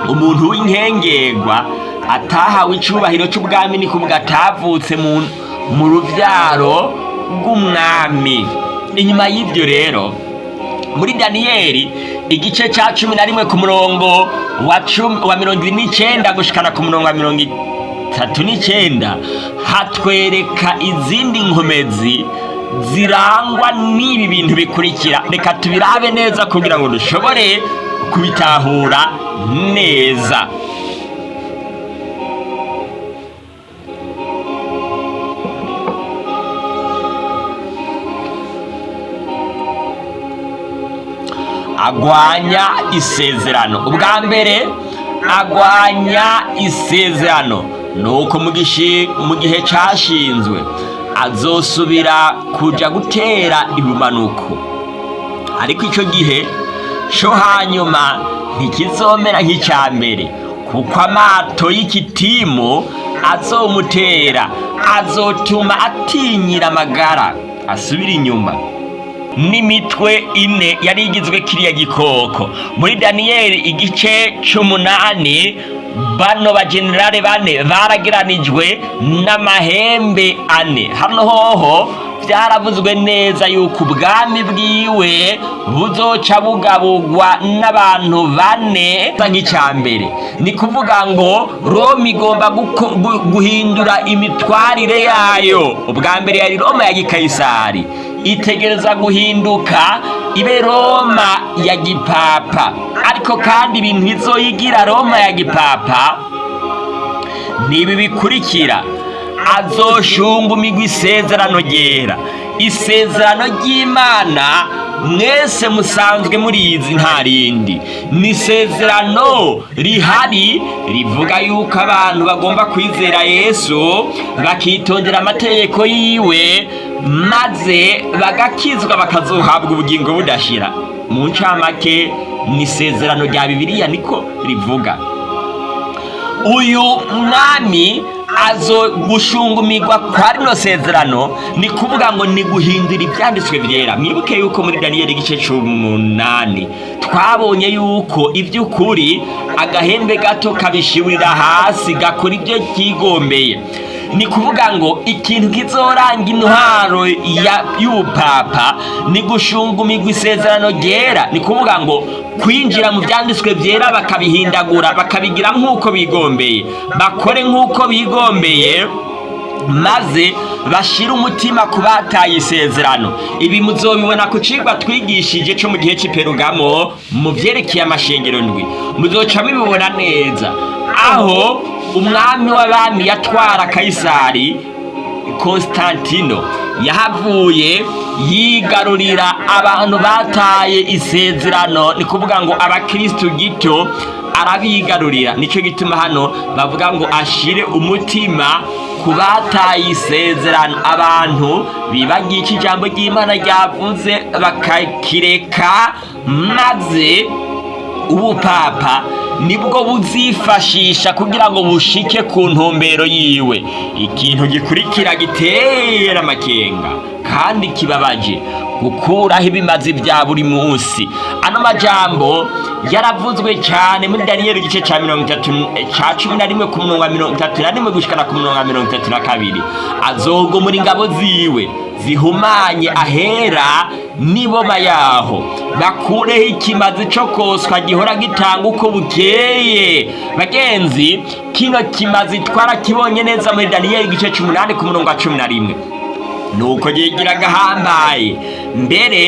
umuntu w'inkengerwa atahawe icubahiro c'ubwami ni kuvuga atavutse mu, ruvyaro rw'umwami. Inyuma y'ibyo rero muri daniyeli igice ca cumi na rimwe ku murongo wa mirongo ibiri n'icenda gushikana ku murongo wa mirongo itatu n'icenda hatwereka izindi nkomezi zirangwa n'ibi bintu bikurikira. Reka tubirabe neza kugira ngo dushobore kubitahura neza. Agwanya isezerano. Ubwa mbere agwanya isezerano. Mu gishi- mu gihe cyashinzwe azosubira kuja gutera ibimanuko. Ariko icyo gihe cyo hanyuma ntikizomera nk'icya mbere. Kuko amato y'ikitimu azomutera azotuma atinyira amagara. Asubira inyuma. N'imitwe ine yari igizwe kiriya gikoko. Muri daniyeli igice c'umunani bano bajenerale bane barageranijwe n'amahembe ane. Hano hoho byaravuzwe neza yuko ubwami bwiwe buzoca bugabugwa n'abantu bane nk'icya mbere ni kuvuga ngo roma igomba guhindura imitwarire yayo. Ubwa mbere yari roma ya gikayisari. Itegereza guhinduka ibe roma ya gipapa. Ariko kandi ibintu bizoyigira roma ya gipapa nibi bikurikira azoshunga umigwi isezerano ryera. Isezerano ry'imana mwese musanzwe murizi nta rindi. Ni isezerano rihari rivuga yuko abantu bagomba kwizera yesu bakitondera amategeko yiwe maze bagakizwa bakazohabwa ubugingo budashira. Mu ncamake ni isezerano rya bibiliya niko rivuga. Uyu mwami azo gushungumirwa kwa rino sezerano ni kuvuga ngo ni guhindura ibyanditswe byera. Mwibuke yuko muri daniyeli igice c'umunani twabonye yuko iby'ukuri agahembe gato kabishibirira hasi gakora ibyo kigombeye ni kuvuga ngo ikintu kizoranga intwaro y'ubupapa ni gushungumirwa isezerano ryera. Ni kuvuga ngo kwinjira mu byanditswe byera bakabihindagura bakabigira nk'uko bigombeye. Bakore nk'uko bigombeye maze bashire umutima ku bataye isezerano. Ibi muzobibona ku cigwa twigishije co mu gihe c'iperugamo mu vyerekeye amashengero ndwi. Muzoca mubibona neza. Aho umwami w'abami yatwara kayisari Konstantino. Yahavuye yigarurira abantu bataye isezerano. Ni kuvuga ngo abakristu gito arabigarurira. Nicyo gituma hano bavuga ngo ashire umutima ku bataye isezerano. Abantu bibagiye icyo ijambo ry'imana ryavuze bakakireka maze ubupapa ni bwo buzifashisha kugira ngo bushike ku ntumbero yiwe. Ikintu gikurikira gitera amakenga kandi kibabaje gukuraho ibimazi bya buri munsi. Ano majambo yaravuzwe cyane muri daniyeli igice cya mirongo itatu cya cumi na rimwe ku mirongo itatu na rimwe gushikana ku mirongo itatu na kabiri. Azogomora ingabo ziwe. Zihumanye ahera n'iboma yaho bakureho ikimazi cyo koswa gihora gitanga uko bukeye bagenzi kino kimazi twarakibonye neza muri daniyeli igice cy'umunani ku murongo wa cumi na rimwe. Nuko yigira agahambaye mbere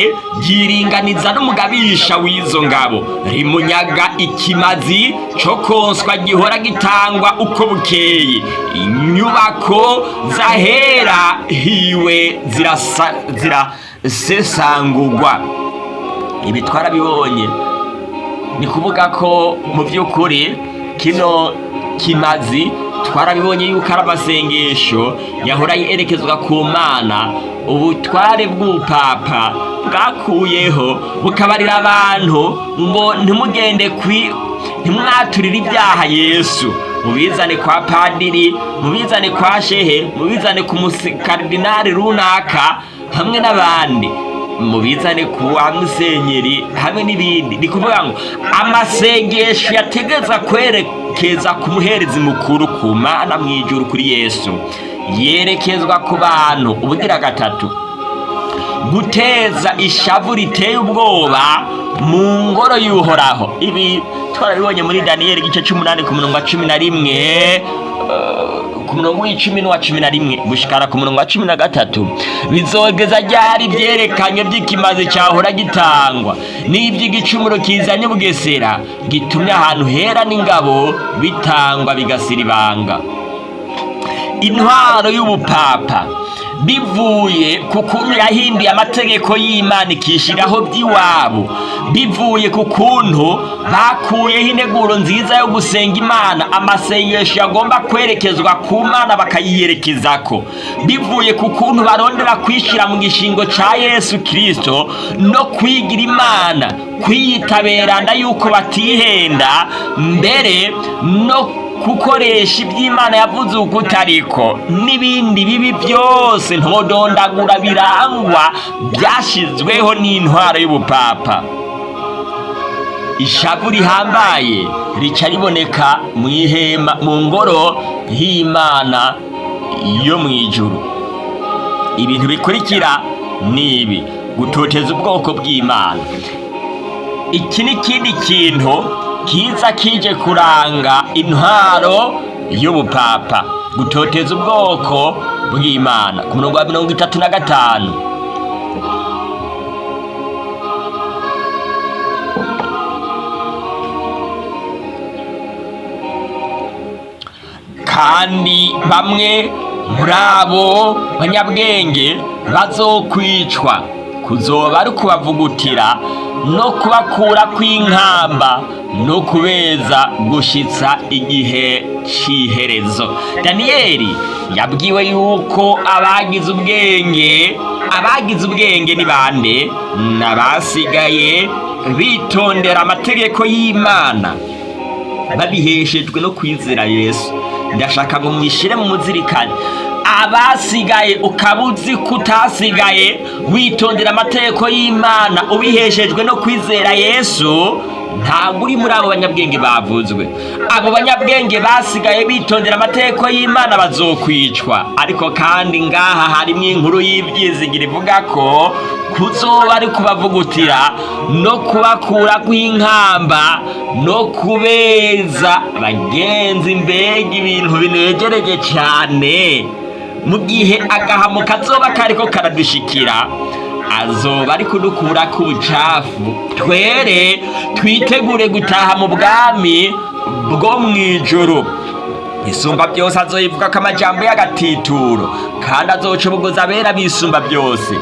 yiringaniza n'umugabisha w'izo ngabo rimunyaga ikimazi cyo konswa gihora gitangwa uko bukeye. Inyubako zahera hiwe zirasesangurwa. Ibi twarabibonye ni kuvuga ko mu by'ukuri kino kimazi twarabibonye yuko ari amasengesho yahora yerekezwa ku mana. Ubutware bw'ubupapa bwakuyeho bukabarira abantu ngo ntimugende kwi ntimwaturire ibyaha yesu. Mubizane kwa padiri mubizane kwa shehe mubizane ku mukaridinari runaka hamwe n'abandi. Mubizane kuwa musenyeri hamwe n'ibindi. Ni kuvuga ngo amasengesho yategeza kwerekeza ku muherezi mukuru ku mana mu ijuru kuri yesu. Yerekezwa ku bantu ubugira gatatu. Guteza ishavu riteye ubwoba mu ngoro y'uhoraho. Ibi twarabibonye muri daniyeli igice cy'umunani ku murongo wa cumi na rimwe eh, ku murongo w'icumi n'uwa cumi na rimwe gushikara ku murongo wa cumi na gatatu. Bizogeza ryari ibyerekanye by'ikimazi cyahora gitangwa? N'iby'igicumuro kizanye bugesera gitumye ahantu hera n'ingabo bitangwa bigasira ibanga. Intwaro y'ubupapa. Bivuye ku kuntu yahinduye amategeko y'imana ikishyiraho by'iwabo. Bivuye ku kuntu bakuyeho integuro nziza yo gusenga imana. Amasengesho yagomba kwerekezwa ku mana bakayiyerekezako. Bivuye ku kuntu barondera kwishyira mu gishingo cya yesu kirisito no kwigira imana kwiyitaberana yuko batihenda mbere no gukoresha iby'imana yavuze uko utariko n'ibindi bibi byose ntodondagura birangwa byashyizweho n'intwaro y'ubupapa. Ishavu rihambaye rica riboneka mu ihema mu ngoro y'imana yo mu ijuru. Ibintu bikurikira ni ibi. Gutoteza ubwoko bw'imana. Iki ni ikindi kintu kiza kije kuranga intwaro y'ubupapa. Gutoteza ubwoko bw'imana. Ku murongo wa mirongo itatu na gatanu. Kandi bamwe muri abo banyabwenge bazokwicwa. Kuzoba ari ukubavugutira no kubakura kw'inkamba no kubeza gushitsa igihe cy'iherezo daniyeli yabwiwe yuko abagize ubwenge abagize ubwenge ni bande? N'abasigaye bitondera amategeko y'imana. Babiheshejwe no kwizera yesu. Ndashaka ngo mwishyire mu muzirikane. Abasigaye ukaba uzi ko utasigaye witondera amategeko y'imana ubiheshejwe no kwizera yesu ntabwo uri muri abo banyabwenge bavuzwe. Abo banyabwenge basigaye bitondera amategeko y'imana bazokwicwa. Ariko kandi ngaha harimo inkuru y'ibyizigira ivuga ko kuzoba ari kubavugutira no kubakura kw'inkamba no kubeza bagenzi mbega ibintu binegereje cyane mu gihe agahamo kazoba kariko karadushikira azoba ari kudukura ku bucafu twere twitegure gutaha mu bwami bwo mu ijoro isumba byose azoyivuga ko amajambo y'agatituro kandi azoca ubugozi abera bisumba byose.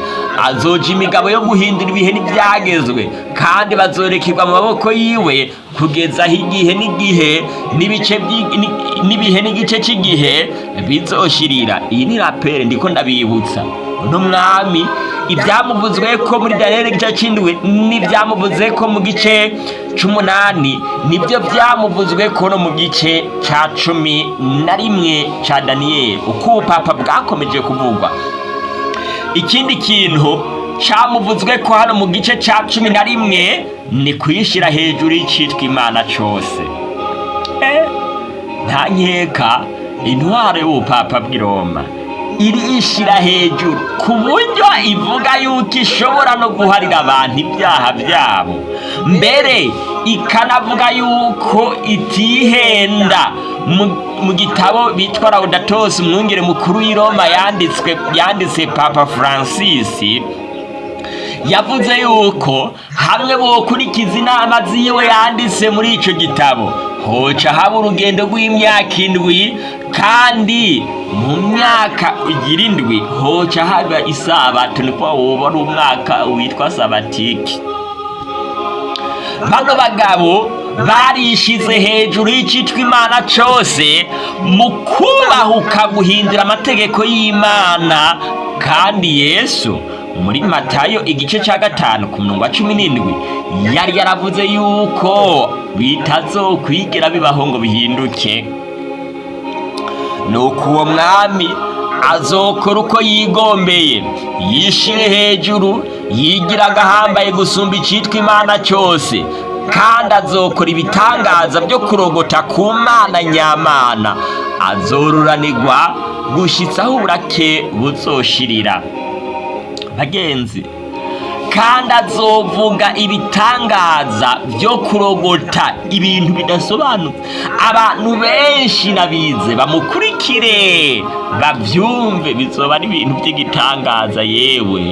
Azoja imigabo yo guhindura ibihe n'ibyagezwe kandi bazorekerwa mu maboko yiwe kugeza aho igihe n'igihe n'ibice n'ibihe n'igice cy'igihe bizoshirira iyi ni rapere ndiko ndabibutsa. Uno mwami ibyamuvuzwe ko muri daniyeli igice cy'indwi n'ibyamuvuze ko mu gice c'umunani ni byo byamuvuzwe ko no mu gice ca cumi na rimwe ca daniyeli uko ubupapa bwakomeje kuvugwa. Ikindi kintu camuvuzwe ko hano mu gice ca cumi na rimwe ni kuyishyira hejuru y'icitwa imana cose Eh, nta nkeka intwaro y'ubupapa bw'i roma irishira hejuru ku buryo ivuga yuko ishobora no guharira abantu ibyaha byabo. Mbere ikanavuga yuko itihenda. Mu- gitabo bitwa laudatos umwungere mukuru w'i roma yanditse papa francis yavuze yuko hamwe bokurikiza inama ziwe yanditse muri ico gitabo. Hoca haba urugendo rw'imyaka indwi kandi mu myaka igira indwi. Hoca haba isabato niko woba ari umwaka witwa sabatiki. Bano bagabo barishize hejuru y'icitwa imana cose mu kubahuka guhindura amategeko y'imana kandi yesu muri matayo igice cya gatanu ku murongo wa cumi n'indwi yari yaravuze yuko bitazokwigira bibaho ngo bihinduke. Nuko uwo mwami azokora uko yigombeye. Yishire hejuru yigira agahambaye gusumba icitwa imana cyose kandi azokora ibitangaza byo kurogota ku mana nyamana. Azoruranirwa gushitsaho uburake buzoshirira. Bagenzi kandi azovuga ibitangaza byo kurogota ibintu bidasobanutse. Abantu benshi nabize bamukurikire babyumve bizoba ari ibintu by'igitangaza yewe.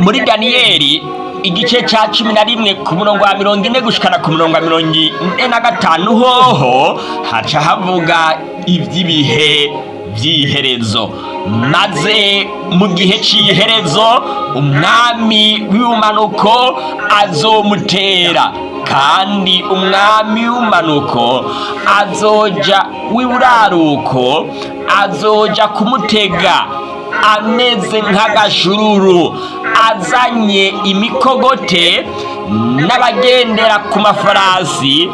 Muri daniyeli igice cya cumi na rimwe ku murongo wa mirongo ine gushikana ku murongo wa mirongo ine na gatanu hoho haca havuga iby'ibihe by'iherezo maze mu gihe cy'iherezo umwami w'umanuko azomutera. Kandi umwami w'umanuko azoja w'iburaruko azoja kumutega. Ameze nk'agashururu azanye imikogote n'abagendera ku mafarasi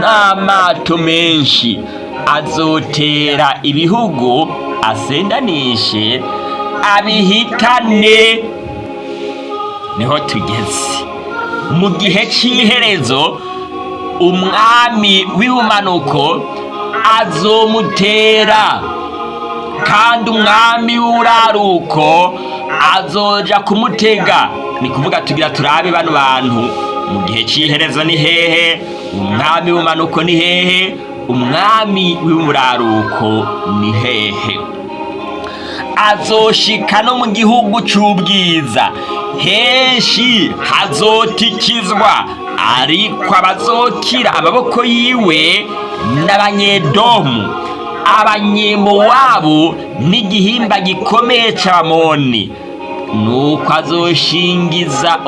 n'amato menshi. Azotera ibihugu asendanishe abihitane. Niho tugeze. Mu gihe cy'iherezo umwami w'ubumanuko azomutera. Kandi umwami w'uraruko azoja kumutega. Ni kuvuga tugira turabe bano bantu. Mu gihe cy'iherezo ni hehe umwami w'ubumanuko ni hehe umwami w'umuraruko ni hehe? Azoshika no mu gihugu cy'ubwiza henshi hazotikizwa ariko abazokira amaboko yiwe n'abanyedomu. Abanyemowabu n'igihimba gikomeye c'abamoni nuko azoshingiza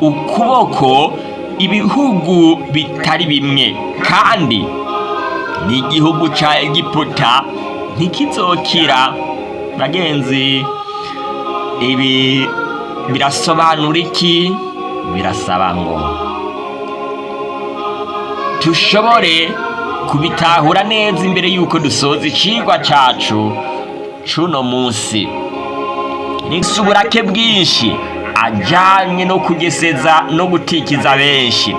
ukuboko ibihugu bitari bimwe. Kandi n'igihugu ca egiputa ntikizokira. Bagenzi ibi birasobanura iki? Birasaba ngo tushobore kubitahura neza imbere y'uko dusoza icigwa cacu c'uno munsi. Nisi uburake bwinshi ajanye no kugeseza no gutikiza benshi.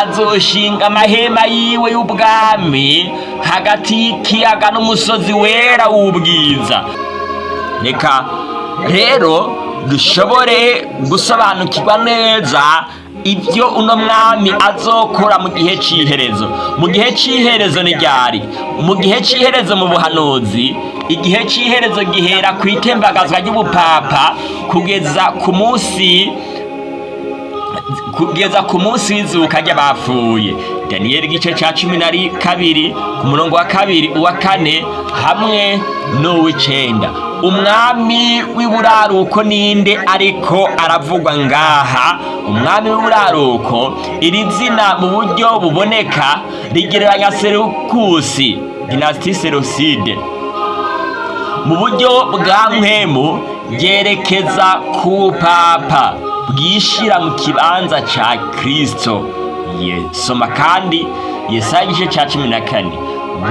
Azoshinga amahema yiwe y'ubwami hagati y'ikiyaga n'umusozi wera w'ubwiza. Reka rero dushobore gusobanukirwa neza ibyo uno mwami azokora mu gihe cy'iherezo mu gihe cy'iherezo ni ryari? Mu gihe cy'iherezo mu buhanuzi igihe cy'iherezo gihera ku itembagazwa ry'ubupapa kugeza ku munsi kugeza ku munsi w'izuka ry'abapfuye. Daniyeli igice cya cumi na ri- kabiri ku murongo wa kabiri uwa kane hamwe n'uw'icenda. Umwami w'iburaruko ninde ariko aravugwa ngaha? Umwami w'iburaruko iri zina mu buryo buboneka rigereranya serukusi dinasiti seroside. Mu buryo bwa mpemu ryerekeza ku papa. Bwishira mu kibanza ca kristo. Ye- soma kandi yesaya igice ca cumi na kane.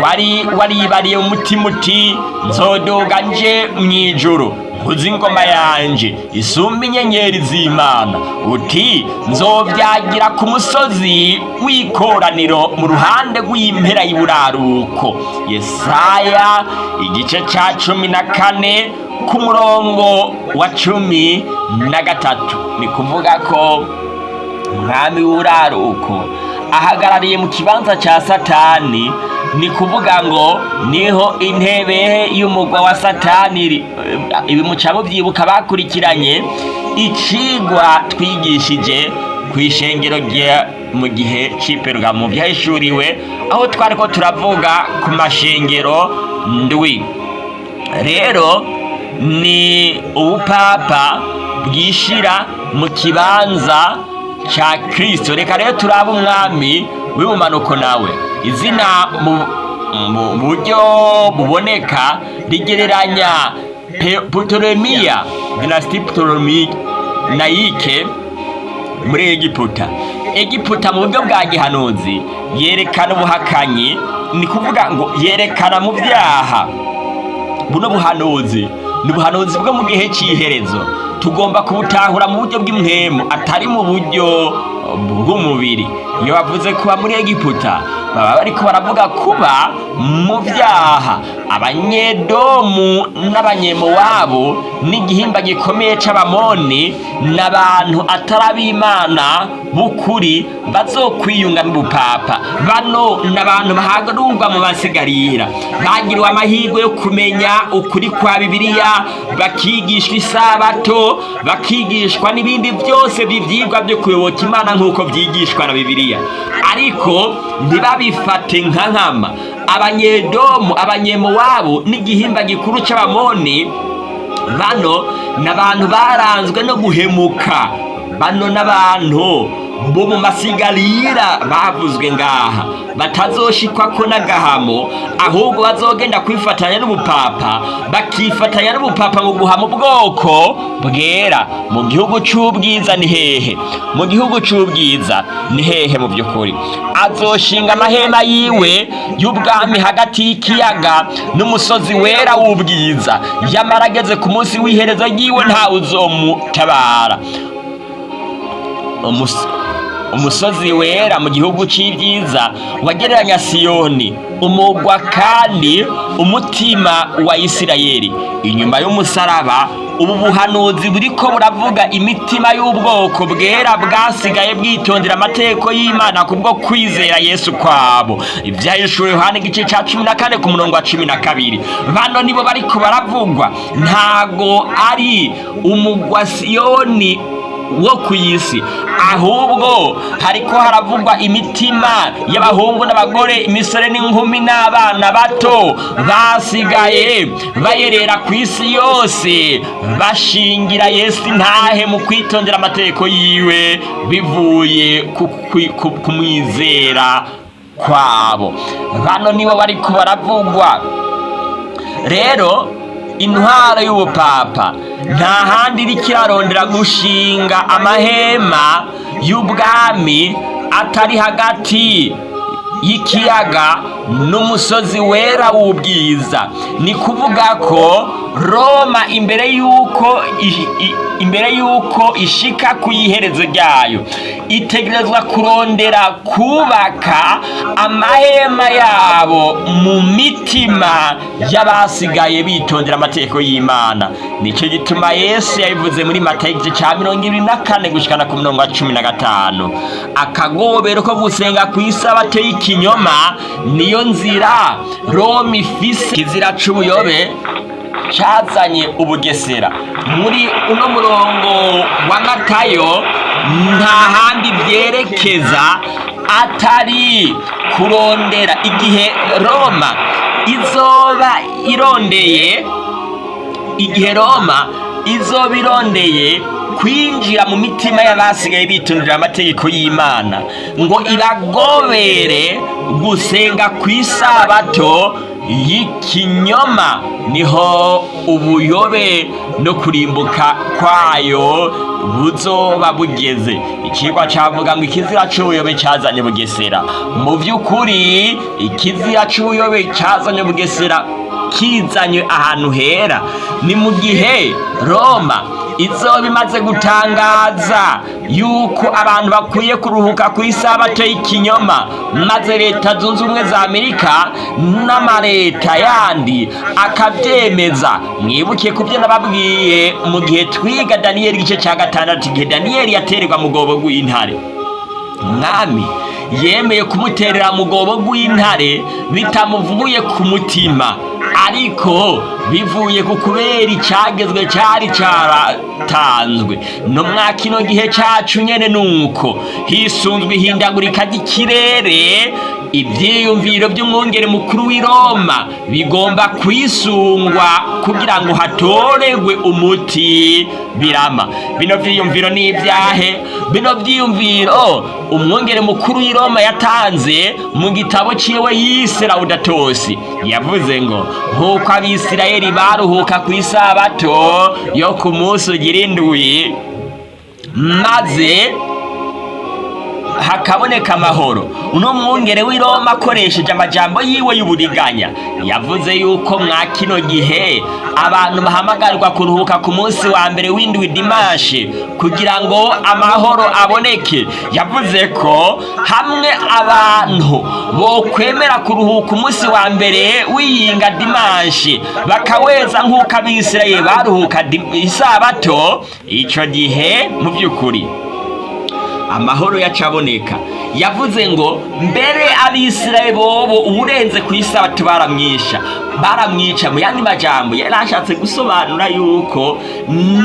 Wari waribariye umutima uti nzodoga nje mw'ijuru uzi ingoma yanje isumba inyenyeri z'imana. Uti nzobyagira ku musozi w'ikoraniro mu ruhande rw'impera y'iburaruko. Yesaya igice cya cumi na kane ku murongo wa cumi na gatatu ni kuvuga ko umwami w'uraruko ahagarariye mu kibanza cya satani ni kuvuga ngo ni ho intebe y'umugwa wa satani iri. ibi muca mubyibuka bakurikiranye icigwa twigishije ku ishengero mu gihe cy'iperugamo byahishuriwe aho twari ko turavuga ku mashengero ndwi rero ni ubupapa bwishira mu kibanza cya kirisito reka rero turabe umwami w'ibumanuko nawe. Izina mu buryo buboneka rigereranya putoremiya dinasiti putoronayike muri egiputa. Egiputa mu buryo bwa gihanuzi yerekana ubuhakanyi ni kuvuga ngo yerekana mu byaha. Buno buhanuzi ni ubuhanuzi bwo mu gihe cy'iherezo tugomba kubutahura mu buryo bw'imwemu atari mu buryo bw'umubiri. Iyo bavuze kuba muri egiputa baba bariko baravuga kuba mu byaha abanyedomu n'abanyemowabu n'igihimba gikomeye c'abamoni n'abantu atari ab'imana b'ukuri bazokwiyunga n'ubupapa bano n'abantu bahagarurwa mu basigarira bagiriwe amahirwe yo kumenya ukuri kwa bibiliya bakigishwa isabato bakigishwa n'ibindi byose by'ivyigwa byo kuyoboka imana nk'uko vyigishwa na bibiliya. Ariko ntibabifate nka nkama. Abanyedomu abanyemowabu n'igihimba gikuru c'abamoni bano n'abantu baranzwe no guhemuka. Bano n'abantu. Bo mu masigarira bavuzwe ngaha. Batazoshikwako n'agahamo ahubwo bazogenda kwifatanya n'ubupapa bakifatanya n'ubupapa mu guhama ubwoko bwera. Mu gihugu c'ubwiza ni hehe? Mu gihugu c'ubwiza ni hehe mu by'ukuri? Azoshinga amahema yiwe y'ubwami hagati y'ikiyaga n'umusozi wera w'ubwiza. Yamara ageze ku munsi w'iherezo ryiwe ntawe uzomutabara umusozi wera mu gihugu c'ibyiza wagereranya siyoni umugwa kandi umutima wa isirayeli. Inyuma y'umusaraba ubu buhanuzi buriko buravuga imitima y'ubwoko bwera bwasigaye bwitondera amategeko y'imana kubwo kwizera yesu kwabo. Ivyahishuriwe yohana igice ca cumi na kane ku murongo wa cumi na kabiri. Bano nibo bariko baravugwa. Ntago ari umugwa siyoni wo ku isi ahubwo hariko haravugwa imitima y'abahungu n'abagore imisore n'inkumi n'abana bato basigaye bayerera ku isi yose bashingira yesu intahe mu kwitondera amategeko yiwe bivuye kumwizera kwabo. Bano nibo bariko baravugwa. Rero intwaro y'ubupapa. Nta handi iriko irarondera gushinga amahema y'ubwami atari hagati y'ikiyaga n'umusozi wera w'ubwiza. Ni kuvuga ko roma imbere y'uko imbere y'uko ishika ku iherezo ryayo itegerezwa kurondera kubaka amahema yabo mu mitima y'abasigaye bitondera amategeko y'imana. Nicyo gituma yesu yabivuze muri igice cya mirongo ibiri na kane gushikana ku mirongo cumi na gatanu. Akagobero ko gusenga ku isabato y'ikinyoma niyo nzira roma ifise kizira c'ubuyobe cyazanye ubugesera. Muri uno murongo wa matayo nta handi byerekeza atari kurondera igihe roma izoba irondeye igihe roma izoba irondeye kwinjira mu mitima y'abasigaye bitondera amategeko y'imana. Ngo ibagobere gusenga ku isabato y'ikinyoma. Niho ubuyobe no kurimbuka kwayo buzoba bugeze. Ikigwa cavuga ngo ikizira c'ubuyobe cazanye bugesera. Mu vy'ukuri ikizira c'ubuyobe cazanye bugesera kizanywe ahantu hera. Ni mu gihe roma izoba imaze gutangaza yuko abantu bakwiye kuruhuka ku isabato y'ikinyoma. Maze leta zunze ubumwe za amerika n'amareta yandi akabyemeza. Mwibuke ku byo nababwiye mu gihe twiga daniyeli igice cya gatandatu igihe daniyeli yatererwa mu gobo rw'intare umwami yemeye kumuterera mu gobo rw'intare bitamuvuye ku mutima. Ariko bivuye ku kubera icyagezwe cyari cyaratanzwe. No mwa kino gihe cyacu nyene nuko hisunzwe ihindagurika ry'ikirere ibyiyumviro by'umwungere mukuru w'i roma. Bigomba kwisungwa kugira ngo hatoregwe umuti. Birama. Bino byiyumviro ni ibyahe? Bino byiyumviro umwungere mukuru w'i roma yatanze mu gitabo ciwe yise rawudatosi yavuze ngo nk'uko abisirayeli baruhuka ku isabato yo ku munsi ugira indwi maze hakaboneka amahoro. Uno mwungere w'i Roma akoresheje amajambo yiwe y'uburiganya yavuze yuko mwa kino gihe abantu bahamagarirwa kuruhuka ku munsi wa mbere w'indwi dimashe kugira ngo amahoro aboneke. Yavuze ko hamwe abantu bokwemera kuruhuka umunsi wa mbere w'iyinga dimashe bakaweza nk'uko abisirayeli baruhuka isabato icyo gihe mu by'ukuri amahoro yacaboneka yavuze ngo mbere abisirayeli bobo uburenze ku isabato baramwisha. Baramwica mu yandi majambo yari ashatse gusobanura yuko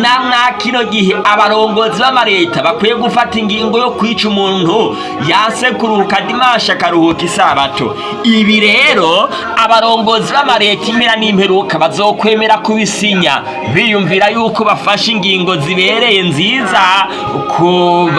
na mwa kino gihe abarongozi b'amareta bakwiye gufata ingingo yo kwica umuntu yase kuruhuka dimashe akaruhuka isabato. Ibi rero abarongozi b'amareta impera n'imperuka bazokwemera kubisinya. Biyumvira yuko bafashe ingingo zibereye nziza ku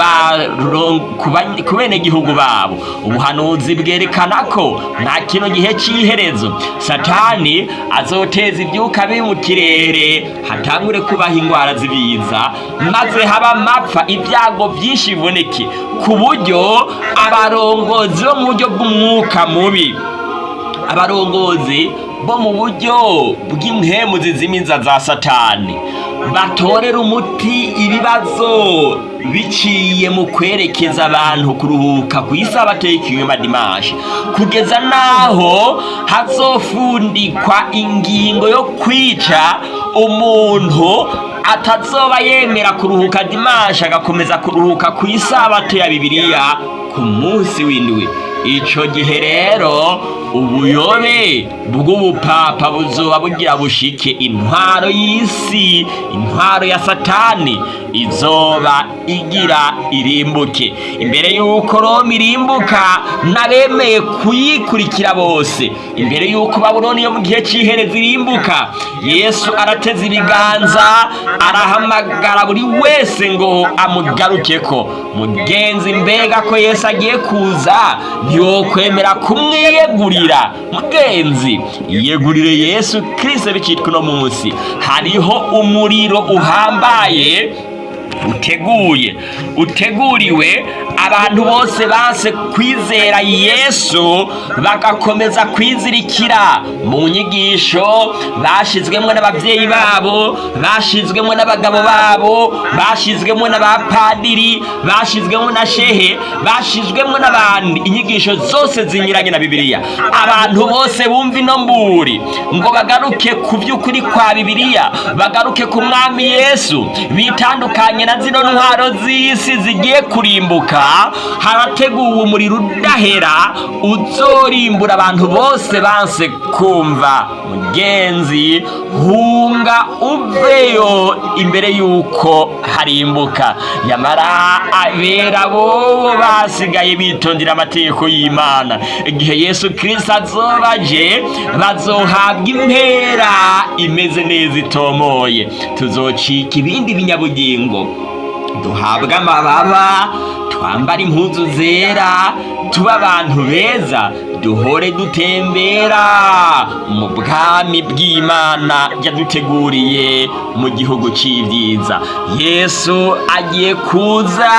ku benegihugu babo. Ubuhanuzi bwerekana ko nta kino gihe cy'iherezo satani azoteza ibyuka biri mu kirere hatangure kubaho indwara z'ibiza maze haba amapfa ibyago byinshi biboneke ku buryo abarongozi bo mu buryo bw'umwuka mubi abarongozi bo mu buryo bw'impemu zizimiza za satani batorera umuti ibibazo biciye mu kwerekeza abantu kuruhuka ku isabato y'ikinyoma dimashe kugeza n'aho hazofundikwa ingingo yo kwica umuntu atazoba yemera kuruhuka dimashe agakomeza kuruhuka ku isabato ya bibiliya ku munsi w'indwi. Icyo gihe rero ubuyobe bw'ubupapa buzoba bugira bushike intwaro y'isi intwaro ya satani. Izoba igira irimbuke. Imbere y'uko roma irimbuka n'abemeye kuyikurikira bose. Imbere y'uko babuloni yo mu gihe cy'ihereza irimbuka yesu arateze ibiganza arahamagara buri wese ngo amugaruke ko mugenzi mbega ko yesu agiye kuza? Ntiwokwemera kumwiyegurira. Mugenzi yegurire yesu kirisito bicitwa uno munsi. Hariho umuriro uhambaye uteguye uteguriwe abantu bose banse kwizera yesu bagakomeza kwizirikira. Mu nyigisho bashyizwemo n'ababyeyi babo bashyizwemo n'abagabo babo bashyizwemo n'abapadiri bashyizwemo na shehe bashyizwemo n'abandi. Inyigisho zose zinyuranye na bibiliya. Abantu bose bumva ino mburi. Ngo bagaruke ku by'ukuri kwa bibiliya bagaruke ku mwami yesu. Bitandukanye na zino ntwaro z'isi zigiye kurimbuka. Harateguwe umuriro udahera uzorimbura abantu bose banse kumva. Mugenzi hunga uveyo imbere y'uko harimbuka. Nyamara abera bobo basigaye bitondera amategeko y'imana. Igihe yesu kirisito azoba aje bazohabwa impera imeze neza itomoye. Tuzocika ibindi binyabugingo. Duhabwa amababa twambara impuzu zera tube abantu beza. Duhore dutembera mu bwami bw'imana yaduteguriye mu gihugu cy'ibyiza yesu agiye kuza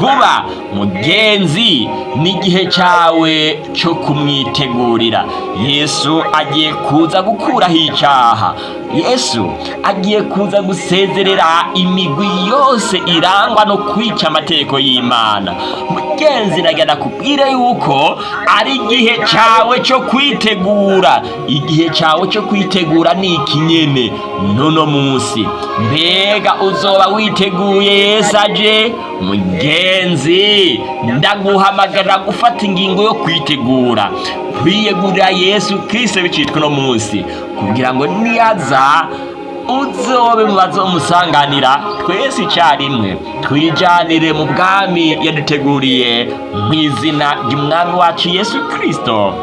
vuba. Mugenzi n'igihe cyawe cyo kumwitegurira. Yesu agiye kuza gukuraho icyaha yesu agiye kuza gusezerera imigwi yose irangwa no kwica amategeko y'imana. Mugenzi nagana kubwire yuko ari igihe cyawe cyo kwitegura. Igihe cyawe cyo kwitegura ni ikinyene. Nono munsi mbega uzoba witeguye yesu aje? Mugenzi ndaguhamagara gufata ingingo yo kwitegura. Kwiyegurira yesu kirisito bicitwa uno munsi. Kugira ngo niyaza uzobe mu bazomusanganira twese icyarimwe. Twijyanire mu bwami yaduteguriye mu izina ry'umwami wacu yesu kirisito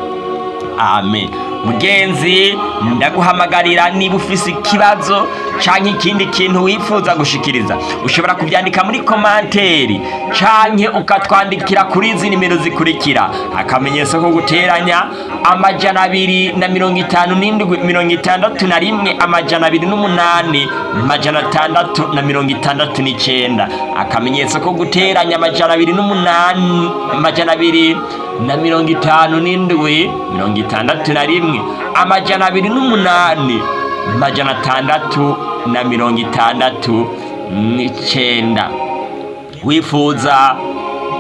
amen. Mugenzi ndaguhamagarira niba ufise ikibazo canke ikindi kintu wifuza gushikiriza. Ushobora kubyandika muri komanteri canke ukatwandikira kuri izi nimero zikurikira. Akamenyetso ko guteranya amajana abiri na mirongo itanu n'indwi mirongo itandatu na rimwe amajana abiri n'umunani amajana atandatu na mirongo itandatu n'icenda. Akamenyetso ko guteranya amajana abiri n'umunani amajana abiri na mirongo itanu n'indwi mirongo itandatu na rimwe amajana abiri n'umunani amajana atandatu na mirongo itandatu n'icenda. Wifuza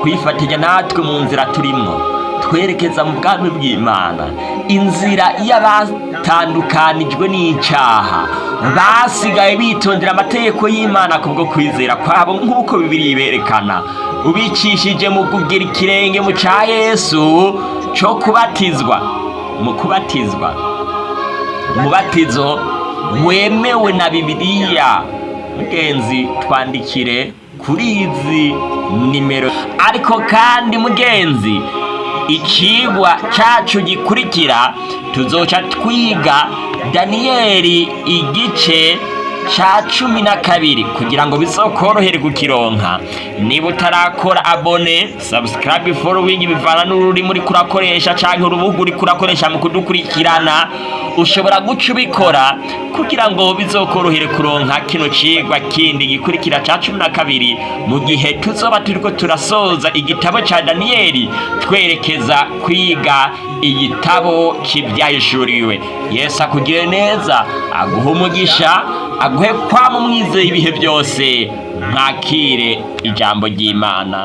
kwifatanya natwe mu nzira turimwo twerekeza mu bwami bw'imana. Inzira y'abatandukanijwe n'icyaha. Basigaye bitondera amategeko y'imana kubwo kwizera kwabo nk'uko bibiri berekana ubicishije mu kugira ikirenge mu cya yesu cyo kubatizwa. Mu kubatizwa. Umubatizo wemewe na bibiliya. Mugenzi twandikire kuri izi nimero. Ariko kandi mugenzi ikigwa cyacu gikurikira tuzoca twiga daniyeli igice cya cumi na kabiri kugira ngo bizokorohere kukironka niba utarakora abone subscribe following bivana n'ururimi uri kurakoresha cyangwa urubuga uri kurakoresha mu kudukurikirana ushobora guca ubikora kugira ngo bizokorohere kuronka kino cigwa kindi gikurikira cya cumi na kabiri. Mu gihe tuzoba turiko turasoza igitabo cya daniyeli twerekeza kwiga igitabo cy'ibyahishuriwe yesu akugire neza aguhe umugisha aguhe kwama umwizeye ibihe byose mwakire ijambo ry'imana.